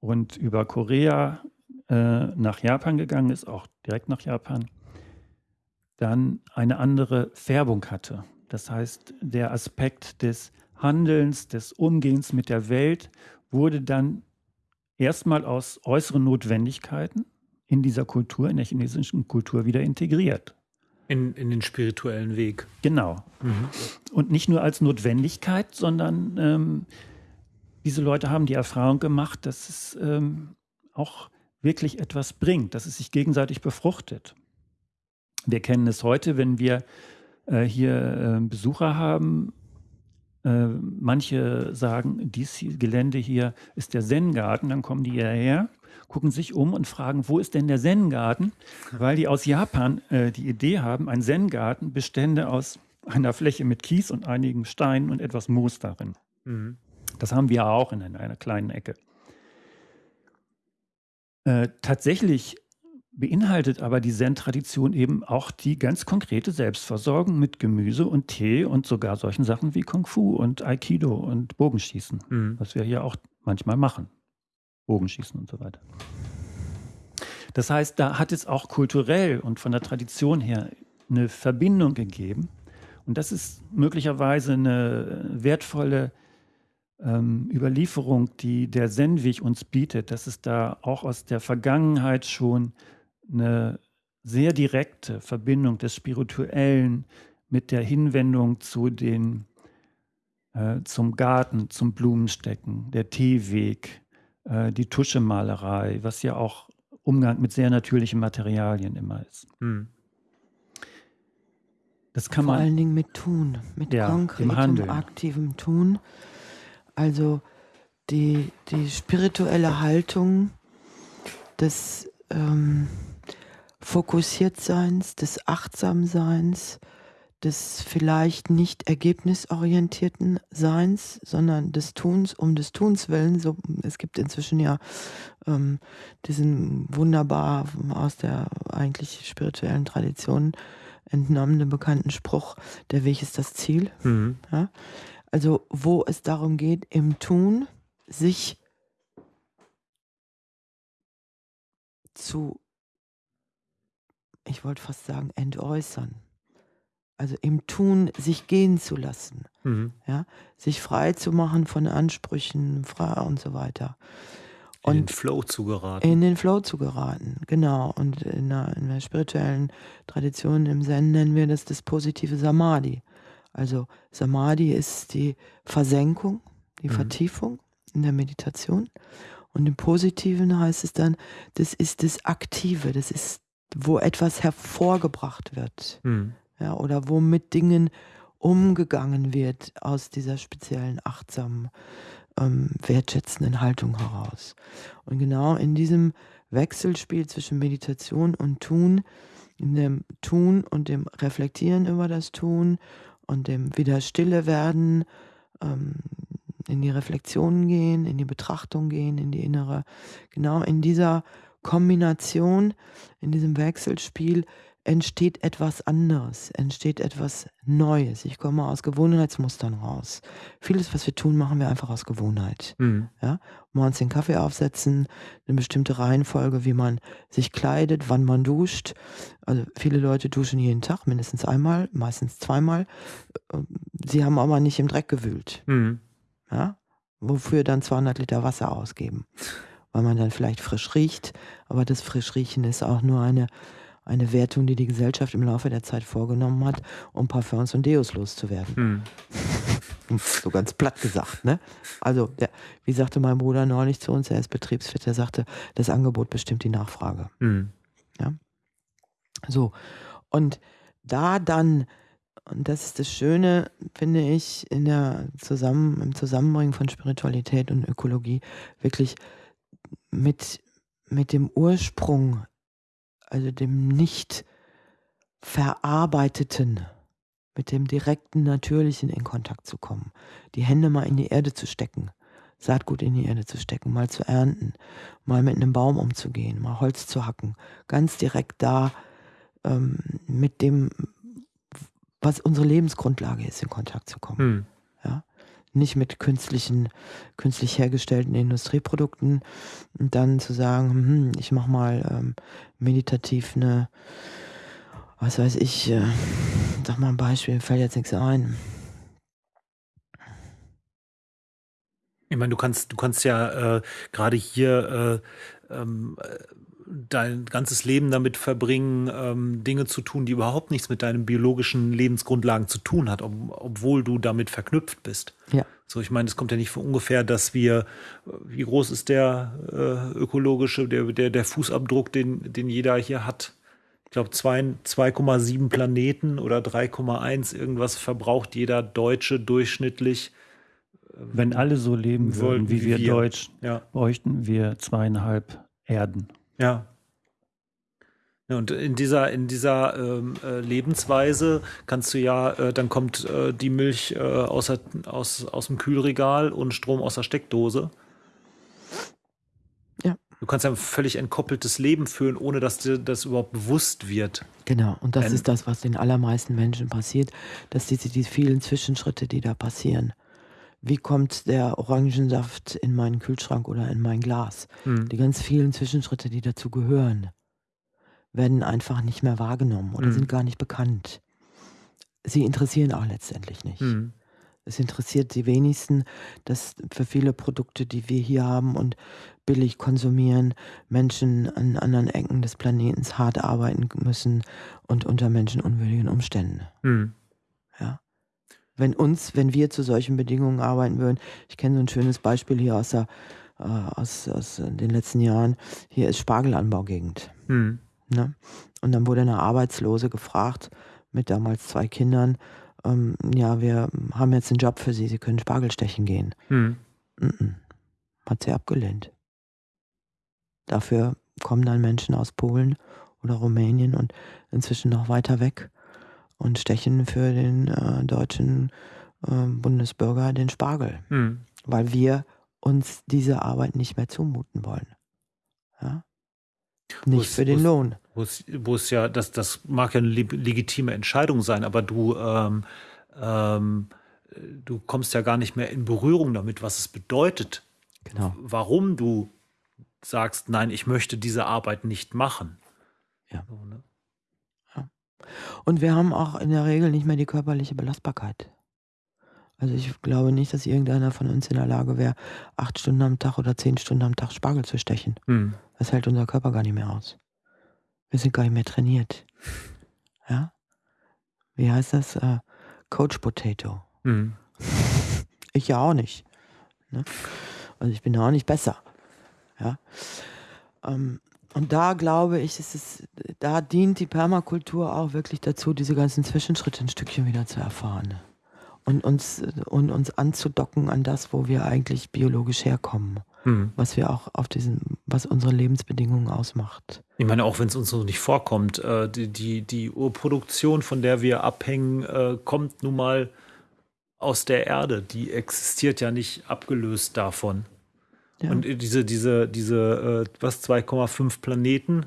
und über Korea äh, nach Japan gegangen ist, auch direkt nach Japan, dann eine andere Färbung hatte. Das heißt, der Aspekt des Handelns, des Umgehens mit der Welt wurde dann erstmal aus äußeren Notwendigkeiten in dieser Kultur, in der chinesischen Kultur wieder integriert. In, in den spirituellen Weg. Genau. Mhm. Und nicht nur als Notwendigkeit, sondern ähm, diese Leute haben die Erfahrung gemacht, dass es ähm, auch wirklich etwas bringt, dass es sich gegenseitig befruchtet. Wir kennen es heute, wenn wir äh, hier äh, Besucher haben äh, manche sagen, dieses Gelände hier ist der Zen-Garten, dann kommen die hierher, gucken sich um und fragen, wo ist denn der Zen-Garten? Weil die aus Japan äh, die Idee haben, ein Zen-Garten bestände aus einer Fläche mit Kies und einigen Steinen und etwas Moos darin. Mhm. Das haben wir auch in einer, einer kleinen Ecke. Äh, tatsächlich beinhaltet aber die Zen-Tradition eben auch die ganz konkrete Selbstversorgung mit Gemüse und Tee und sogar solchen Sachen wie Kung Fu und Aikido und Bogenschießen, mhm. was wir hier auch manchmal machen. Bogenschießen und so weiter. Das heißt, da hat es auch kulturell und von der Tradition her eine Verbindung gegeben. Und das ist möglicherweise eine wertvolle ähm, Überlieferung, die der Zen-Weg uns bietet, dass es da auch aus der Vergangenheit schon eine sehr direkte Verbindung des Spirituellen mit der Hinwendung zu den, äh, zum Garten, zum Blumenstecken, der Teeweg, äh, die Tuschemalerei, was ja auch Umgang mit sehr natürlichen Materialien immer ist. Hm. Das kann Vor man, allen Dingen mit Tun, mit ja, konkretem, aktivem Tun. Also die, die spirituelle Haltung des ähm, Fokussiertseins, des Achtsamseins, des vielleicht nicht ergebnisorientierten Seins, sondern des Tuns um des Tuns willen. So, es gibt inzwischen ja ähm, diesen wunderbar aus der eigentlich spirituellen Tradition entnommenen bekannten Spruch, der Weg ist das Ziel. Mhm. Ja? Also wo es darum geht, im Tun sich zu ich wollte fast sagen, entäußern. Also im Tun sich gehen zu lassen. Mhm. Ja? Sich frei zu machen von Ansprüchen frei und so weiter. Und in den Flow zu geraten. In den Flow zu geraten, genau. Und in der, in der spirituellen Tradition im Zen nennen wir das das positive Samadhi. Also Samadhi ist die Versenkung, die mhm. Vertiefung in der Meditation. Und im Positiven heißt es dann, das ist das Aktive, das ist wo etwas hervorgebracht wird. Mhm. Ja, oder wo mit Dingen umgegangen wird aus dieser speziellen achtsamen, ähm, wertschätzenden Haltung heraus. Und genau in diesem Wechselspiel zwischen Meditation und Tun, in dem Tun und dem Reflektieren über das Tun und dem wieder stille werden, ähm, in die Reflexion gehen, in die Betrachtung gehen, in die innere, genau in dieser Kombination, in diesem Wechselspiel entsteht etwas anderes, entsteht etwas Neues. Ich komme aus Gewohnheitsmustern raus. Vieles, was wir tun, machen wir einfach aus Gewohnheit. Mhm. Ja? Morgens den Kaffee aufsetzen, eine bestimmte Reihenfolge, wie man sich kleidet, wann man duscht. Also viele Leute duschen jeden Tag, mindestens einmal, meistens zweimal. Sie haben aber nicht im Dreck gewühlt. Mhm. Ja? Wofür dann 200 Liter Wasser ausgeben weil man dann vielleicht frisch riecht. Aber das Frischriechen ist auch nur eine, Eine Wertung, die die Gesellschaft im Laufe der Zeit vorgenommen hat, um Parfums und Deos loszuwerden. Hm. so ganz platt gesagt. Ne? Also, der, wie sagte mein Bruder neulich zu uns, er ist betriebsfit, er sagte, das Angebot bestimmt die Nachfrage. Hm. Ja? So, und da dann, und das ist das Schöne, finde ich, in der Zusammen, im Zusammenbringen von Spiritualität und Ökologie, wirklich mit, mit dem Ursprung, also dem nicht verarbeiteten, mit dem direkten, natürlichen in Kontakt zu kommen. Die Hände mal in die Erde zu stecken, Saatgut in die Erde zu stecken, mal zu ernten, mal mit einem Baum umzugehen, mal Holz zu hacken, ganz direkt da ähm, mit dem, was unsere Lebensgrundlage ist, in Kontakt zu kommen. Hm. Nicht mit künstlichen, künstlich hergestellten Industrieprodukten und dann zu sagen, hm, ich mache mal ähm, meditativ eine, was weiß ich, äh, sag mal ein Beispiel, fällt jetzt nichts ein. Ich meine, du kannst, du kannst ja äh, gerade hier äh, ähm, dein ganzes Leben damit verbringen, ähm, Dinge zu tun, die überhaupt nichts mit deinen biologischen Lebensgrundlagen zu tun hat, ob, obwohl du damit verknüpft bist. Ja. So, ich meine, es kommt ja nicht von ungefähr, dass wir, wie groß ist der äh, ökologische, der, der, der Fußabdruck, den, den jeder hier hat? Ich glaube, 2,7 Planeten oder 3,1 irgendwas verbraucht jeder Deutsche durchschnittlich. Wenn alle so leben würden wie, wie wir, wir Deutsch, ja. bräuchten wir zweieinhalb Erden. Ja. Ja, und in dieser, in dieser ähm, äh, Lebensweise kannst du ja, äh, dann kommt äh, die Milch äh, aus, aus, aus dem Kühlregal und Strom aus der Steckdose. Ja. Du kannst ja ein völlig entkoppeltes Leben führen, ohne dass dir das überhaupt bewusst wird. Genau, und das ein ist das, was den allermeisten Menschen passiert, dass diese die vielen Zwischenschritte, die da passieren, wie kommt der Orangensaft in meinen Kühlschrank oder in mein Glas. Mhm. Die ganz vielen Zwischenschritte, die dazu gehören, werden einfach nicht mehr wahrgenommen oder mhm. sind gar nicht bekannt. Sie interessieren auch letztendlich nicht. Mhm. Es interessiert die wenigsten, dass für viele Produkte, die wir hier haben und billig konsumieren, Menschen an anderen Ecken des Planeten hart arbeiten müssen und unter menschenunwürdigen Umständen. Mhm. Ja wenn uns, wenn wir zu solchen Bedingungen arbeiten würden. Ich kenne so ein schönes Beispiel hier aus, der, äh, aus, aus den letzten Jahren. Hier ist Spargelanbaugegend. Mhm. Ne? Und dann wurde eine Arbeitslose gefragt mit damals zwei Kindern, ähm, ja, wir haben jetzt einen Job für Sie, Sie können Spargel stechen gehen. Mhm. Hat sie abgelehnt. Dafür kommen dann Menschen aus Polen oder Rumänien und inzwischen noch weiter weg und stechen für den äh, deutschen äh, Bundesbürger den Spargel, mhm. weil wir uns diese Arbeit nicht mehr zumuten wollen. Ja? Nicht wo's, für den Lohn. Wo es ja, das, das mag ja eine legitime Entscheidung sein, aber du, ähm, ähm, du kommst ja gar nicht mehr in Berührung damit, was es bedeutet. Genau. Warum du sagst, nein, ich möchte diese Arbeit nicht machen. Ja. So, ne? Und wir haben auch in der Regel nicht mehr die körperliche Belastbarkeit. Also ich glaube nicht, dass irgendeiner von uns in der Lage wäre, acht Stunden am Tag oder zehn Stunden am Tag Spargel zu stechen. Hm. Das hält unser Körper gar nicht mehr aus. Wir sind gar nicht mehr trainiert. Ja? Wie heißt das? Uh, Coach Potato. Hm. Ich ja auch nicht. Ne? Also ich bin ja auch nicht besser. Ja? Ähm, und da glaube ich, ist es, da dient die Permakultur auch wirklich dazu, diese ganzen Zwischenschritte ein Stückchen wieder zu erfahren. Und uns, und uns anzudocken an das, wo wir eigentlich biologisch herkommen. Mhm. Was wir auch auf diesen, was unsere Lebensbedingungen ausmacht. Ich meine, auch wenn es uns so nicht vorkommt, äh, die, die, die Urproduktion, von der wir abhängen, äh, kommt nun mal aus der Erde. Die existiert ja nicht abgelöst davon. Ja. Und diese, diese, diese, äh, was, 2,5 Planeten,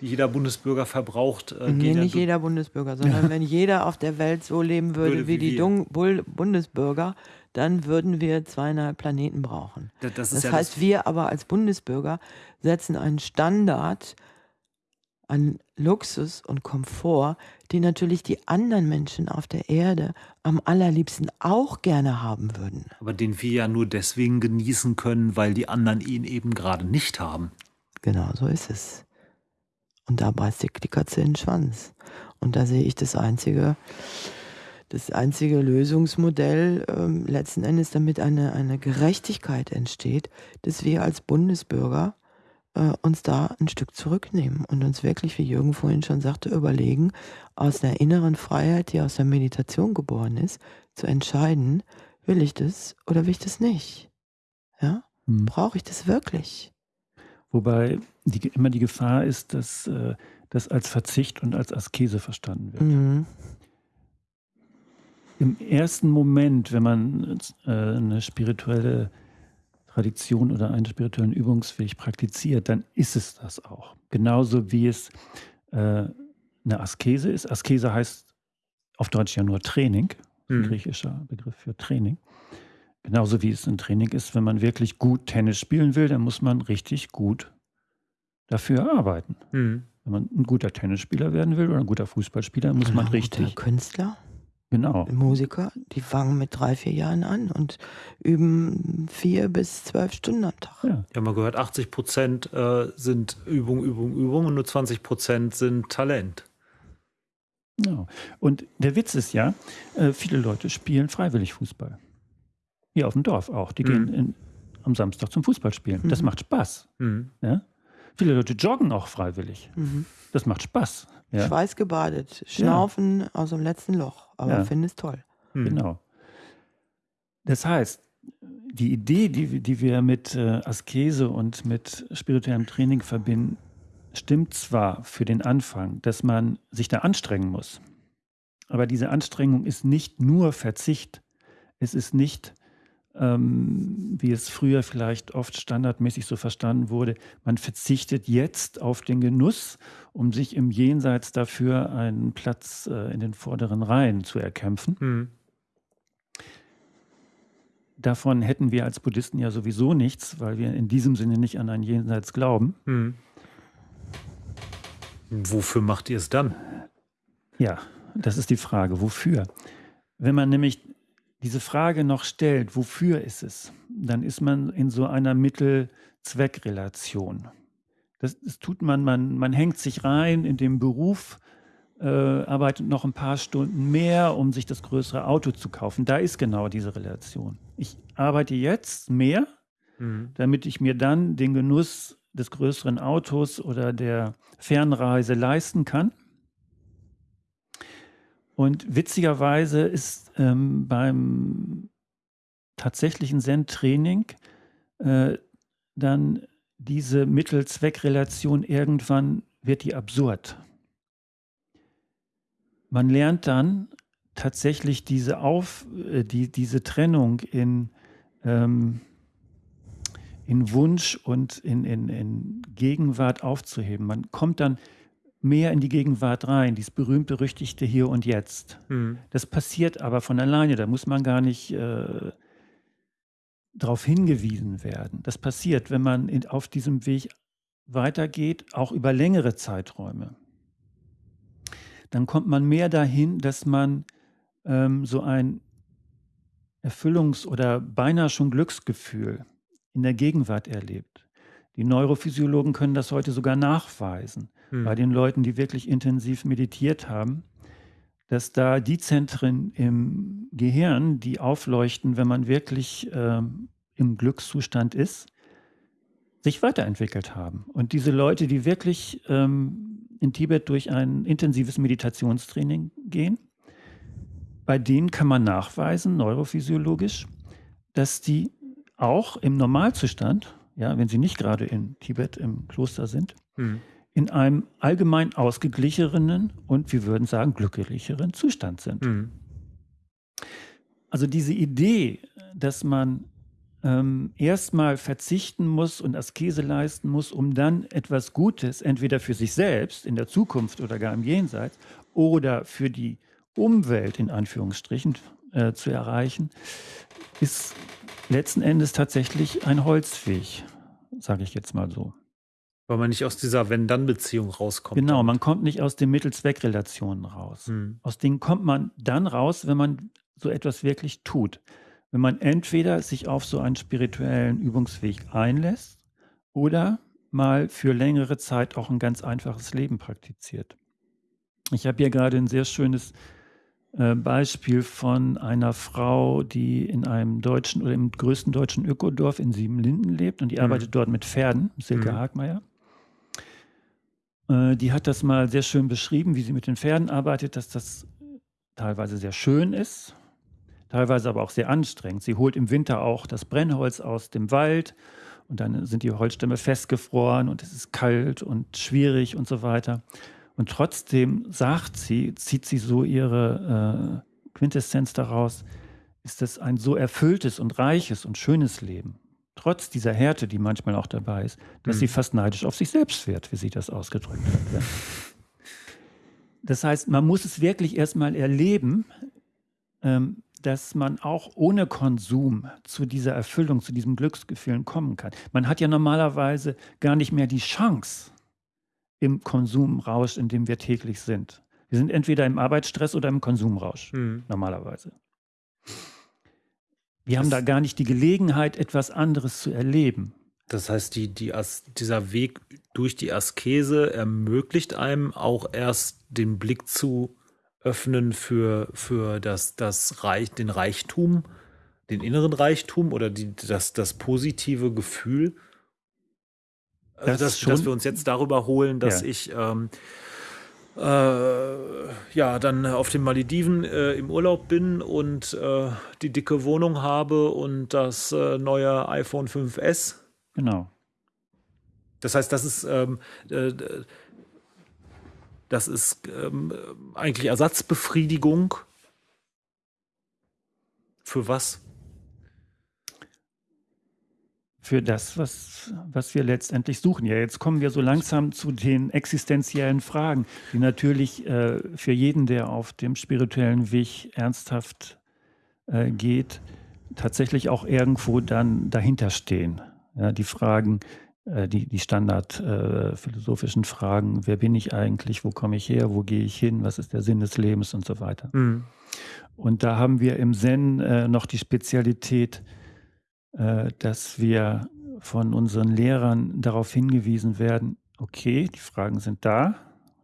die jeder Bundesbürger verbraucht. Äh, nee, nicht ja jeder Bundesbürger, sondern ja. wenn jeder auf der Welt so leben würde, würde wie, wie, die Dung Bundesbürger, dann würden wir zweieinhalb Planeten brauchen. Das, das, das heißt, das wir aber als Bundesbürger setzen einen Standard an Luxus und Komfort, die natürlich die anderen Menschen auf der Erde am allerliebsten auch gerne haben würden. Aber den wir ja nur deswegen genießen können, weil die anderen ihn eben gerade nicht haben. Genau, so ist es. Und da beißt die Katze in den Schwanz. Und da sehe ich das einzige, das einzige Lösungsmodell ähm, letzten Endes, damit eine, eine Gerechtigkeit entsteht, dass wir als Bundesbürger äh, uns da ein Stück zurücknehmen und uns wirklich, wie Jürgen vorhin schon sagte, überlegen, aus der inneren Freiheit, die aus der Meditation geboren ist, zu entscheiden, will ich das oder will ich das nicht? Ja? Hm. Brauche ich das wirklich? Wobei die, immer die Gefahr ist, dass äh, das als Verzicht und als Askese verstanden wird. Mhm. Im ersten Moment, wenn man äh, eine spirituelle Tradition oder einen spirituellen Übungsweg praktiziert, dann ist es das auch. Genauso wie es äh, eine Askese ist. Askese heißt auf Deutsch ja nur Training, ein mhm. griechischer Begriff für Training. Genauso wie es ein Training ist, wenn man wirklich gut Tennis spielen will, dann muss man richtig gut dafür arbeiten. Mhm. Wenn man ein guter Tennisspieler werden will oder ein guter Fußballspieler, muss man richtig. Künstler? Genau. Musiker, die fangen mit drei, vier Jahren an und üben vier bis zwölf Stunden am Tag. Ja, habe mal gehört, 80 Prozent äh, sind Übung, Übung, Übung und nur 20 Prozent sind Talent. Genau. Und der Witz ist ja, äh, viele Leute spielen freiwillig Fußball. Hier auf dem Dorf auch. Die mhm. gehen in, am Samstag zum Fußball spielen. Mhm. Das macht Spaß. Mhm. Ja? Viele Leute joggen auch freiwillig. Mhm. Das macht Spaß. Ja? Schweißgebadet, schnaufen ja. aus dem letzten Loch. Aber ja. finde es toll. Mhm. Genau. Das heißt, die Idee, die, die wir mit äh, Askese und mit spirituellem Training verbinden, stimmt zwar für den Anfang, dass man sich da anstrengen muss. Aber diese Anstrengung ist nicht nur Verzicht. Es ist nicht ähm, wie es früher vielleicht oft standardmäßig so verstanden wurde, man verzichtet jetzt auf den Genuss, um sich im Jenseits dafür einen Platz äh, in den vorderen Reihen zu erkämpfen. Mhm. Davon hätten wir als Buddhisten ja sowieso nichts, weil wir in diesem Sinne nicht an ein Jenseits glauben. Mhm. Wofür macht ihr es dann? Ja, das ist die Frage. Wofür? Wenn man nämlich diese Frage noch stellt, wofür ist es, dann ist man in so einer Mittel-Zweck-Relation. Das, das, tut man, man, man hängt sich rein in den Beruf, äh, arbeitet noch ein paar Stunden mehr, um sich das größere Auto zu kaufen. Da ist genau diese Relation. Ich arbeite jetzt mehr, mhm. damit ich mir dann den Genuss des größeren Autos oder der Fernreise leisten kann. Und witzigerweise ist ähm, beim tatsächlichen Zen-Training äh, dann diese Mittel-Zweck-Relation irgendwann wird die absurd. Man lernt dann tatsächlich diese, Auf, äh, die, diese Trennung in, ähm, in Wunsch und in, in, in Gegenwart aufzuheben. Man kommt dann mehr in die Gegenwart rein, dieses berühmt-berüchtigte Hier und Jetzt. Mhm. Das passiert aber von alleine, da muss man gar nicht äh, darauf hingewiesen werden. Das passiert, wenn man in, auf diesem Weg weitergeht, auch über längere Zeiträume. Dann kommt man mehr dahin, dass man ähm, so ein Erfüllungs- oder beinahe schon Glücksgefühl in der Gegenwart erlebt. Die Neurophysiologen können das heute sogar nachweisen hm. bei den Leuten, die wirklich intensiv meditiert haben, dass da die Zentren im Gehirn, die aufleuchten, wenn man wirklich äh, im Glückszustand ist, sich weiterentwickelt haben. Und diese Leute, die wirklich ähm, in Tibet durch ein intensives Meditationstraining gehen, bei denen kann man nachweisen, neurophysiologisch, dass die auch im Normalzustand, ja, wenn sie nicht gerade in Tibet im Kloster sind, hm in einem allgemein ausgeglicheneren und wir würden sagen glücklicheren Zustand sind. Mhm. Also diese Idee, dass man ähm, erstmal verzichten muss und Askese leisten muss, um dann etwas Gutes entweder für sich selbst in der Zukunft oder gar im Jenseits oder für die Umwelt in Anführungsstrichen äh, zu erreichen, ist letzten Endes tatsächlich ein Holzweg, sage ich jetzt mal so. Weil man nicht aus dieser Wenn-Dann-Beziehung rauskommt. Genau, man kommt nicht aus den Mittel-Zweck-Relationen raus. Hm. Aus denen kommt man dann raus, wenn man so etwas wirklich tut. Wenn man entweder sich auf so einen spirituellen Übungsweg einlässt oder mal für längere Zeit auch ein ganz einfaches Leben praktiziert. Ich habe hier gerade ein sehr schönes äh, Beispiel von einer Frau, die in einem deutschen oder im größten deutschen Ökodorf in Siebenlinden lebt und die mhm. arbeitet dort mit Pferden, Silke mhm. Hagmeier. Äh, die hat das mal sehr schön beschrieben, wie sie mit den Pferden arbeitet, dass das teilweise sehr schön ist, teilweise aber auch sehr anstrengend. Sie holt im Winter auch das Brennholz aus dem Wald und dann sind die Holzstämme festgefroren und es ist kalt und schwierig und so weiter. Und trotzdem sagt sie, zieht sie so ihre äh, Quintessenz daraus, ist es ein so erfülltes und reiches und schönes Leben, trotz dieser Härte, die manchmal auch dabei ist, dass mhm. sie fast neidisch auf sich selbst wird, wie sie das ausgedrückt hat. Ja. Das heißt, man muss es wirklich erstmal erleben, ähm, dass man auch ohne Konsum zu dieser Erfüllung, zu diesem Glücksgefühlen kommen kann. Man hat ja normalerweise gar nicht mehr die Chance, im Konsumrausch, in dem wir täglich sind. Wir sind entweder im Arbeitsstress oder im Konsumrausch, mhm. normalerweise. Wir das haben da gar nicht die Gelegenheit, etwas anderes zu erleben. Das heißt, die, die dieser Weg durch die Askese ermöglicht einem auch erst den Blick zu öffnen für, für das, das Reich, den Reichtum, den inneren Reichtum oder die, das, das positive Gefühl also das dass, dass, wir uns jetzt darüber holen, dass ja. ich ähm, äh, ja dann auf den Malediven äh, im Urlaub bin und äh, die dicke Wohnung habe und das äh, neue iPhone 5S. Genau. Das heißt, das ist ähm, äh, das ist ähm, eigentlich Ersatzbefriedigung. Für was? Für das, was, was wir letztendlich suchen. Ja, jetzt kommen wir so langsam zu den existenziellen Fragen, die natürlich äh, für jeden, der auf dem spirituellen Weg ernsthaft äh, geht, tatsächlich auch irgendwo dann dahinter stehen. Ja, die Fragen, äh, die, die standard äh, Fragen, wer bin ich eigentlich, wo komme ich her, wo gehe ich hin, was ist der Sinn des Lebens und so weiter. Mhm. Und da haben wir im Zen äh, noch die Spezialität, dass wir von unseren Lehrern darauf hingewiesen werden, okay, die Fragen sind da,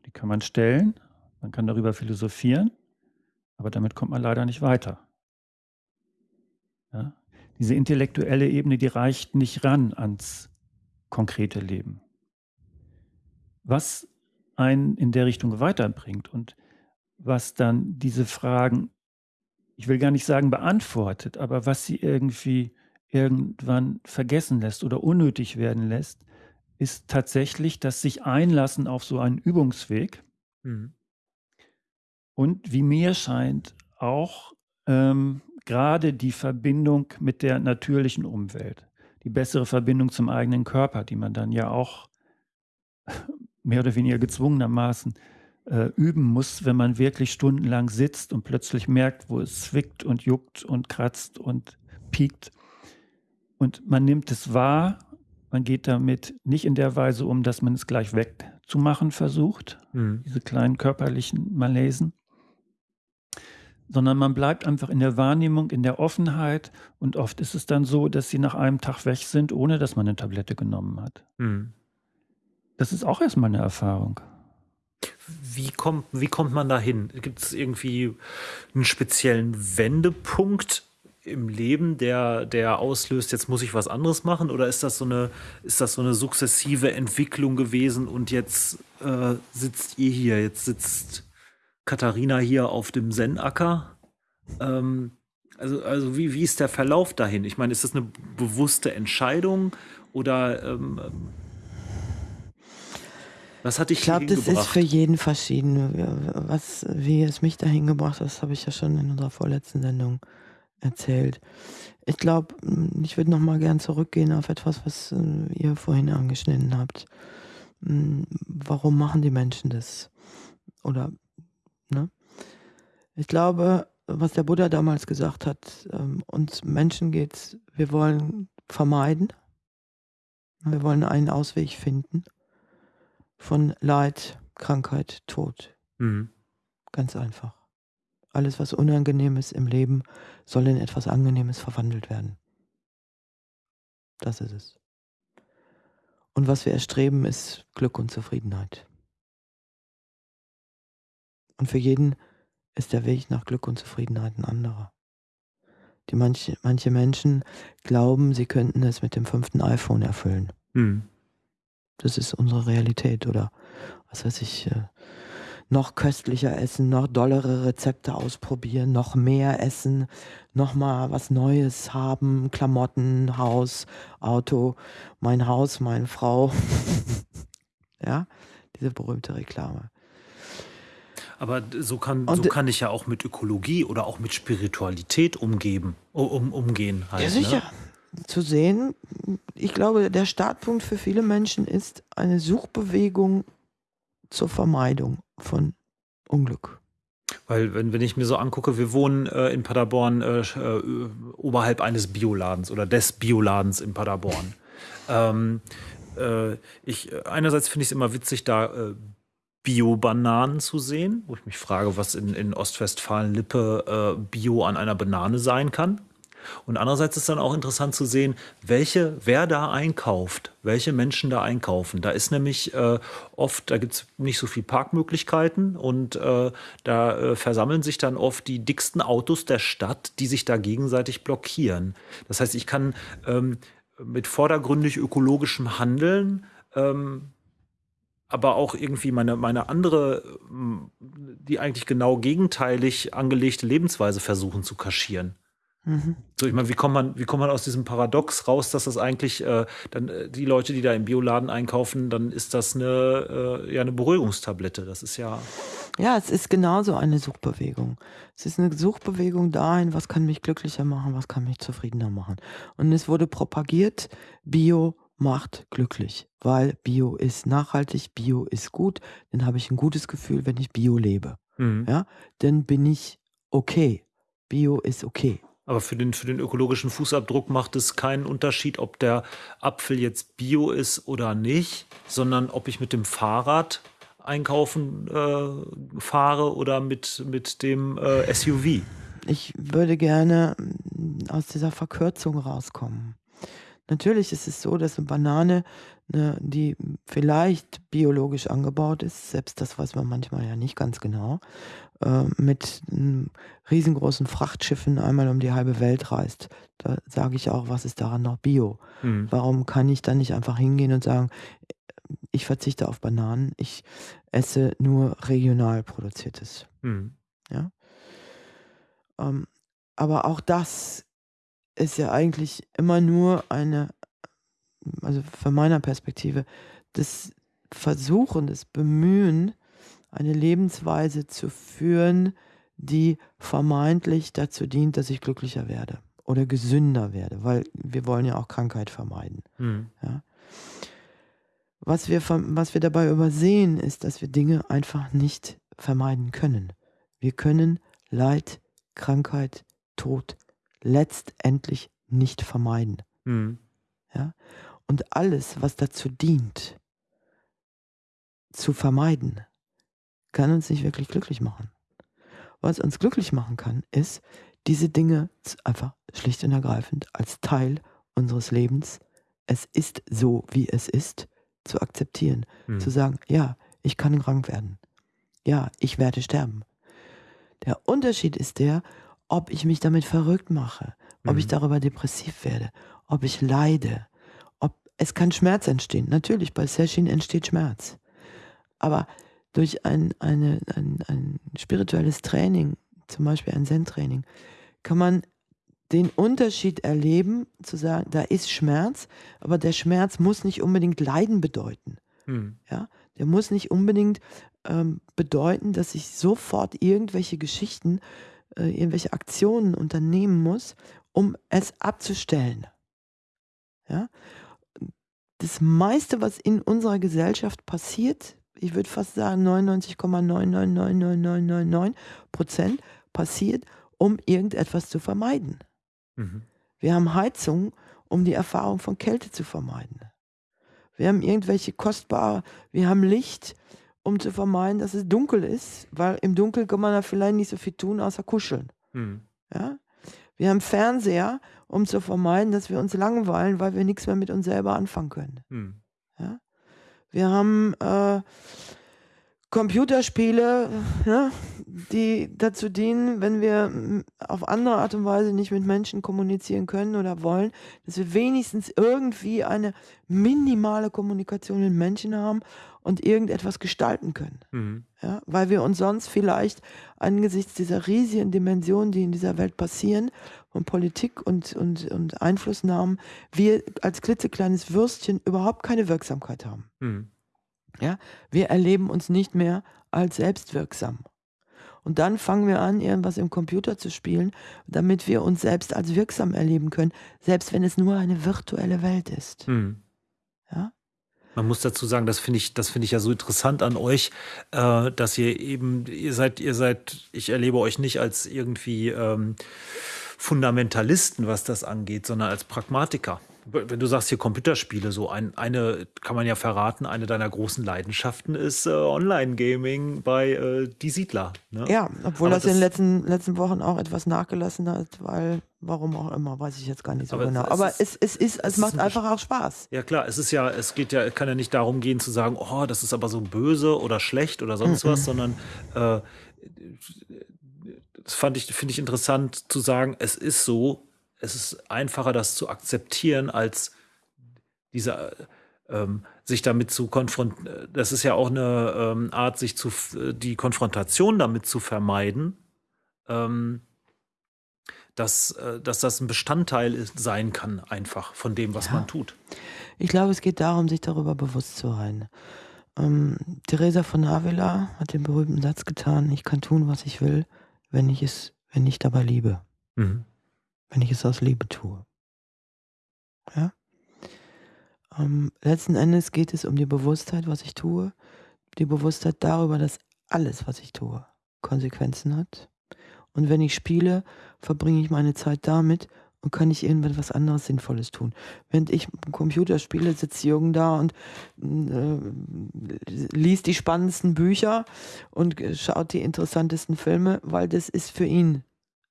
die kann man stellen, man kann darüber philosophieren, aber damit kommt man leider nicht weiter. Ja? Diese intellektuelle Ebene, die reicht nicht ran ans konkrete Leben. Was einen in der Richtung weiterbringt und was dann diese Fragen, ich will gar nicht sagen beantwortet, aber was sie irgendwie irgendwann vergessen lässt oder unnötig werden lässt, ist tatsächlich das sich einlassen auf so einen Übungsweg. Mhm. Und wie mir scheint, auch ähm, gerade die Verbindung mit der natürlichen Umwelt, die bessere Verbindung zum eigenen Körper, die man dann ja auch mehr oder weniger gezwungenermaßen äh, üben muss, wenn man wirklich stundenlang sitzt und plötzlich merkt, wo es zwickt und juckt und kratzt und piekt. Und man nimmt es wahr, man geht damit nicht in der Weise um, dass man es gleich wegzumachen versucht, mhm. diese kleinen körperlichen Malesen, sondern man bleibt einfach in der Wahrnehmung, in der Offenheit und oft ist es dann so, dass sie nach einem Tag weg sind, ohne dass man eine Tablette genommen hat. Mhm. Das ist auch erstmal eine Erfahrung. Wie kommt, wie kommt man da hin? Gibt es irgendwie einen speziellen Wendepunkt, im Leben, der, der auslöst, jetzt muss ich was anderes machen? Oder ist das so eine, ist das so eine sukzessive Entwicklung gewesen und jetzt äh, sitzt ihr hier, jetzt sitzt Katharina hier auf dem Zen-Acker? Ähm, also, also wie, wie ist der Verlauf dahin? Ich meine, ist das eine bewusste Entscheidung oder ähm, was hat dich Ich glaube, das ist für jeden verschieden. Was, wie es mich dahin gebracht hat, das habe ich ja schon in unserer vorletzten Sendung erzählt. Ich glaube, hm, ich würde noch mal gern zurückgehen auf etwas, was äh, ihr vorhin angeschnitten habt. Hm, warum machen die Menschen das? Oder, ne? Ich glaube, was der Buddha damals gesagt hat, ähm, uns Menschen geht's, wir wollen vermeiden, wir wollen einen Ausweg finden von Leid, Krankheit, Tod. Mhm. Ganz einfach. Alles, was unangenehm ist im Leben, soll in etwas Angenehmes verwandelt werden. Das ist es. Und was wir erstreben, ist Glück und Zufriedenheit. Und für jeden ist der Weg nach Glück und Zufriedenheit ein anderer. Die manche, manche Menschen glauben, sie könnten es mit dem fünften iPhone erfüllen. Hm. Das ist unsere Realität. Oder was weiß ich, äh, noch köstlicher essen, noch dollere Rezepte ausprobieren, noch mehr essen, noch mal was Neues haben, Klamotten, Haus, Auto, mein Haus, meine Frau. ja, diese berühmte Reklame. Aber so kann, so kann ich ja auch mit Ökologie oder auch mit Spiritualität umgeben, um, umgehen. Halt, ja, sicher. Ne? Zu sehen, ich glaube, der Startpunkt für viele Menschen ist eine Suchbewegung zur Vermeidung von Unglück. Weil, wenn, wenn ich mir so angucke, wir wohnen äh, in Paderborn äh, äh, oberhalb eines Bioladens oder des Bioladens in Paderborn. ähm, äh, ich, einerseits finde ich es immer witzig, da äh, Bio-Bananen zu sehen, wo ich mich frage, was in, in Ostwestfalen-Lippe Bio an einer Banane sein kann. Und andererseits ist dann auch interessant zu sehen, welche, wer da einkauft, welche Menschen da einkaufen. Da ist nämlich äh, oft, da gibt es nicht so viel Parkmöglichkeiten und äh, da äh, versammeln sich dann oft die dicksten Autos der Stadt, die sich da gegenseitig blockieren. Das heißt, ich kann ähm, mit vordergründig ökologischem Handeln ähm, aber auch irgendwie meine, meine andere, die eigentlich genau gegenteilig angelegte Lebensweise versuchen zu kaschieren. Mhm. So, ich meine, wie kommt man, wie kommt man aus diesem Paradox raus, dass das eigentlich äh, dann äh, die Leute, die da im Bioladen einkaufen, dann ist das eine, äh, ja, eine Beruhigungstablette. Das ist ja. Ja, es ist genauso eine Suchbewegung. Es ist eine Suchbewegung dahin, was kann mich glücklicher machen, was kann mich zufriedener machen. Und es wurde propagiert, Bio macht glücklich, weil Bio ist nachhaltig, Bio ist gut, dann habe ich ein gutes Gefühl, wenn ich Bio lebe. Mhm. Ja, dann bin ich okay. Bio ist okay. Aber für den, für den ökologischen Fußabdruck macht es keinen Unterschied, ob der Apfel jetzt Bio ist oder nicht, sondern ob ich mit dem Fahrrad einkaufen äh, fahre oder mit, mit dem äh, SUV. Ich würde gerne mm, aus dieser Verkürzung rauskommen. Natürlich ist es so, dass eine Banane, ne, die vielleicht biologisch angebaut ist, selbst das weiß man manchmal ja nicht ganz genau, äh, mit m, riesengroßen Frachtschiffen einmal um die halbe Welt reist. Da sage ich auch, was ist daran noch Bio? Mhm. Warum kann ich dann nicht einfach hingehen und sagen, ich verzichte auf Bananen, ich esse nur regional produziertes. Mhm. Ja? Ähm, aber auch das ist ja eigentlich immer nur eine, also von meiner Perspektive, das Versuchen, das Bemühen, eine Lebensweise zu führen, die vermeintlich dazu dient, dass ich glücklicher werde oder gesünder werde, weil wir wollen ja auch Krankheit vermeiden. Mhm. Ja. Was, wir, was wir dabei übersehen, ist, dass wir Dinge einfach nicht vermeiden können. Wir können Leid, Krankheit, Tod letztendlich nicht vermeiden. Mhm. Ja? Und alles, was dazu dient, zu vermeiden, kann uns nicht wirklich glücklich machen. Was uns glücklich machen kann, ist, diese Dinge einfach schlicht und ergreifend als Teil unseres Lebens, es ist so, wie es ist, zu akzeptieren. Mhm. Zu sagen, ja, ich kann krank werden. Ja, ich werde sterben. Der Unterschied ist der, ob ich mich damit verrückt mache, ob mhm. ich darüber depressiv werde, ob ich leide, ob es kann Schmerz entstehen. Natürlich, bei Session entsteht Schmerz. Aber durch ein, eine, ein, ein spirituelles Training, zum Beispiel ein Zen-Training, kann man den Unterschied erleben, zu sagen, da ist Schmerz, aber der Schmerz muss nicht unbedingt Leiden bedeuten. Mhm. Ja? Der muss nicht unbedingt ähm, bedeuten, dass ich sofort irgendwelche Geschichten äh, irgendwelche Aktionen unternehmen muss, um es abzustellen. Ja? Das meiste, was in unserer Gesellschaft passiert, ich würde fast sagen 99,9999999 Prozent passiert, um irgendetwas zu vermeiden. Mhm. Wir haben Heizung, um die Erfahrung von Kälte zu vermeiden. Wir haben irgendwelche kostbare, wir haben Licht, um zu vermeiden, dass es dunkel ist, weil im Dunkeln kann man da vielleicht nicht so viel tun, außer kuscheln. Mhm. Ja? Wir haben Fernseher, um zu vermeiden, dass wir uns langweilen, weil wir nichts mehr mit uns selber anfangen können. Mhm. Wir haben äh, Computerspiele, ne, die dazu dienen, wenn wir auf andere Art und Weise nicht mit Menschen kommunizieren können oder wollen, dass wir wenigstens irgendwie eine minimale Kommunikation mit Menschen haben und irgendetwas gestalten können. Mhm. Ja, weil wir uns sonst vielleicht angesichts dieser riesigen Dimensionen, die in dieser Welt passieren, von Politik und, und, und Einflussnahmen, wir als klitzekleines Würstchen überhaupt keine Wirksamkeit haben. Mhm. Ja, wir erleben uns nicht mehr als selbstwirksam. Und dann fangen wir an, irgendwas im Computer zu spielen, damit wir uns selbst als wirksam erleben können, selbst wenn es nur eine virtuelle Welt ist. Mhm. Ja? Man muss dazu sagen, das finde ich, das finde ich ja so interessant an euch, äh, dass ihr eben, ihr seid, ihr seid, ich erlebe euch nicht als irgendwie ähm, Fundamentalisten, was das angeht, sondern als Pragmatiker. Wenn du sagst hier Computerspiele, so ein, eine kann man ja verraten, eine deiner großen Leidenschaften ist äh, Online-Gaming bei äh, Die Siedler. Ne? Ja, obwohl das, das, in den letzten, letzten Wochen auch etwas nachgelassen hat, weil, warum auch immer, weiß ich jetzt gar nicht so aber genau. Es aber ist, es, es, ist, es, es macht ist einfach auch Spaß. Ja klar, es ist ja, es geht ja, kann ja nicht darum gehen zu sagen, oh, das ist aber so böse oder schlecht oder sonst mhm. was, sondern äh, das fand ich, finde ich interessant zu sagen, es ist so, es ist einfacher, das zu akzeptieren, als diese, ähm, sich damit zu konfrontieren. Das ist ja auch eine ähm, Art, sich zu, die Konfrontation damit zu vermeiden, ähm, dass, äh, dass das ein Bestandteil ist, sein kann, einfach von dem, was ja. man tut. Ich glaube, es geht darum, sich darüber bewusst zu sein. Ähm, Theresa von Avila hat den berühmten Satz getan: Ich kann tun, was ich will, wenn ich es, wenn ich dabei liebe. Mhm wenn ich es aus Liebe tue. Ja? Ähm, letzten Endes geht es um die Bewusstheit, was ich tue, die Bewusstheit darüber, dass alles, was ich tue, Konsequenzen hat. Und wenn ich spiele, verbringe ich meine Zeit damit und kann ich irgendwas anderes Sinnvolles tun. Wenn ich Computer spiele, sitzt Jürgen da und äh, liest die spannendsten Bücher und schaut die interessantesten Filme, weil das ist für ihn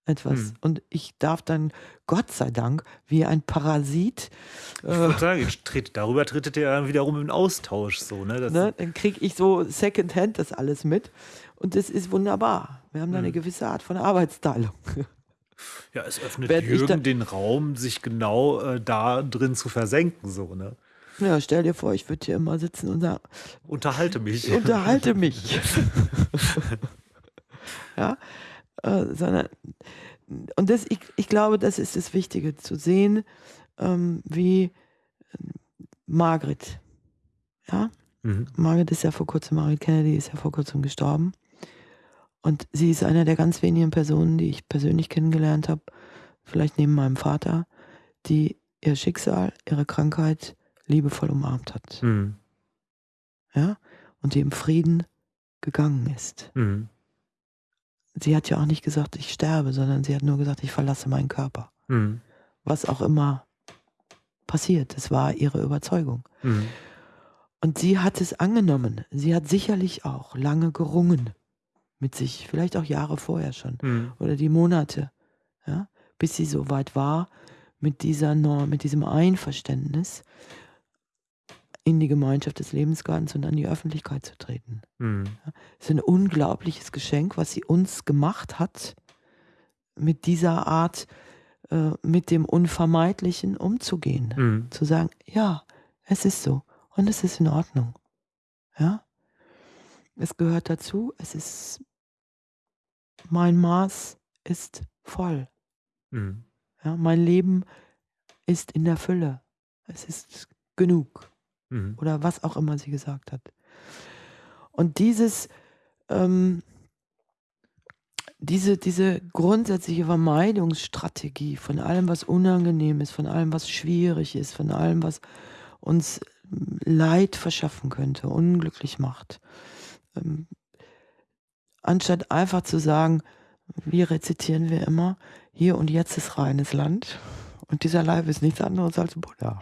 etwas. Hm. Und ich darf dann, Gott sei Dank, wie ein Parasit. Ich würde äh, sagen, tritt, darüber trittet ihr dann wiederum in Austausch. So, ne? ne dann kriege ich so Secondhand das alles mit. Und das ist wunderbar. Wir haben da hm. eine gewisse Art von Arbeitsteilung. Ja, es öffnet Werd Jürgen den Raum, sich genau äh, da drin zu versenken. So, ne? Ja, stell dir vor, ich würde hier immer sitzen und sagen: Unterhalte mich. Unterhalte mich. ja, äh, sondern und das, ich, ich glaube, das ist das Wichtige, zu sehen, ähm, wie äh, Margaret, ja, mhm. Margaret ist ja vor kurzem, Margaret Kennedy ist ja vor kurzem gestorben. Und sie ist eine der ganz wenigen Personen, die ich persönlich kennengelernt habe, vielleicht neben meinem Vater, die ihr Schicksal, ihre Krankheit liebevoll umarmt hat. Mhm. Ja, und die im Frieden gegangen ist. Mhm sie hat ja auch nicht gesagt, ich sterbe, sondern sie hat nur gesagt, ich verlasse meinen Körper. Mhm. Was auch immer passiert, das war ihre Überzeugung. Mhm. Und sie hat es angenommen. Sie hat sicherlich auch lange gerungen mit sich, vielleicht auch Jahre vorher schon mhm. oder die Monate, ja, bis sie so weit war mit dieser Norm, mit diesem Einverständnis, in die Gemeinschaft des Lebensgartens und an die Öffentlichkeit zu treten. Mhm. Es ist ein unglaubliches Geschenk, was sie uns gemacht hat, mit dieser Art, äh, mit dem Unvermeidlichen umzugehen. Mhm. Zu sagen, ja, es ist so und es ist in Ordnung. Ja? Es gehört dazu, es ist, mein Maß ist voll. Mhm. Ja, mein Leben ist in der Fülle. Es ist genug. Mhm. Oder was auch immer sie gesagt hat. Und dieses, ähm, diese, diese grundsätzliche Vermeidungsstrategie von allem, was unangenehm ist, von allem, was schwierig ist, von allem, was uns Leid verschaffen könnte, unglücklich macht. Ähm, anstatt einfach zu sagen, wie rezitieren wir immer, hier und jetzt ist reines Land und dieser Leib ist nichts anderes als Buddha.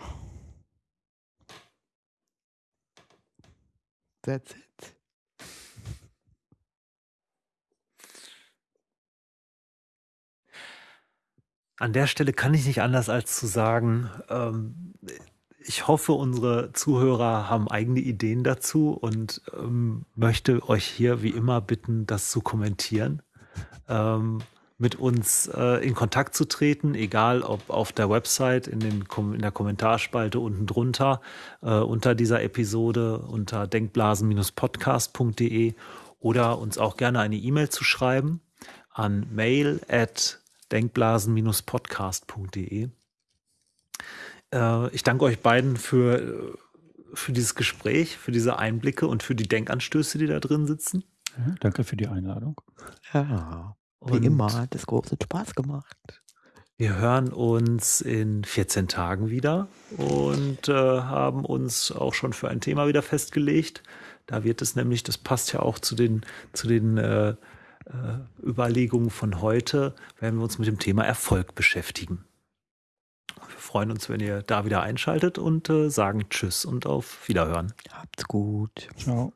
That's it. An der Stelle kann ich nicht anders als zu sagen, ähm, ich hoffe, unsere Zuhörer haben eigene Ideen dazu und ähm, möchte euch hier wie immer bitten, das zu kommentieren. Ähm, mit uns äh, in Kontakt zu treten, egal ob auf der Website, in, den, in der Kommentarspalte unten drunter, äh, unter dieser Episode unter denkblasen-podcast.de oder uns auch gerne eine E-Mail zu schreiben an mail at denkblasen-podcast.de. Äh, ich danke euch beiden für, für dieses Gespräch, für diese Einblicke und für die Denkanstöße, die da drin sitzen. Ja, danke für die Einladung. Ja. Wie und immer hat es großen Spaß gemacht. Wir hören uns in 14 Tagen wieder und äh, haben uns auch schon für ein Thema wieder festgelegt. Da wird es nämlich, das passt ja auch zu den, zu den äh, äh, Überlegungen von heute, werden wir uns mit dem Thema Erfolg beschäftigen. Wir freuen uns, wenn ihr da wieder einschaltet und äh, sagen Tschüss und auf Wiederhören. Habt's gut. Ciao.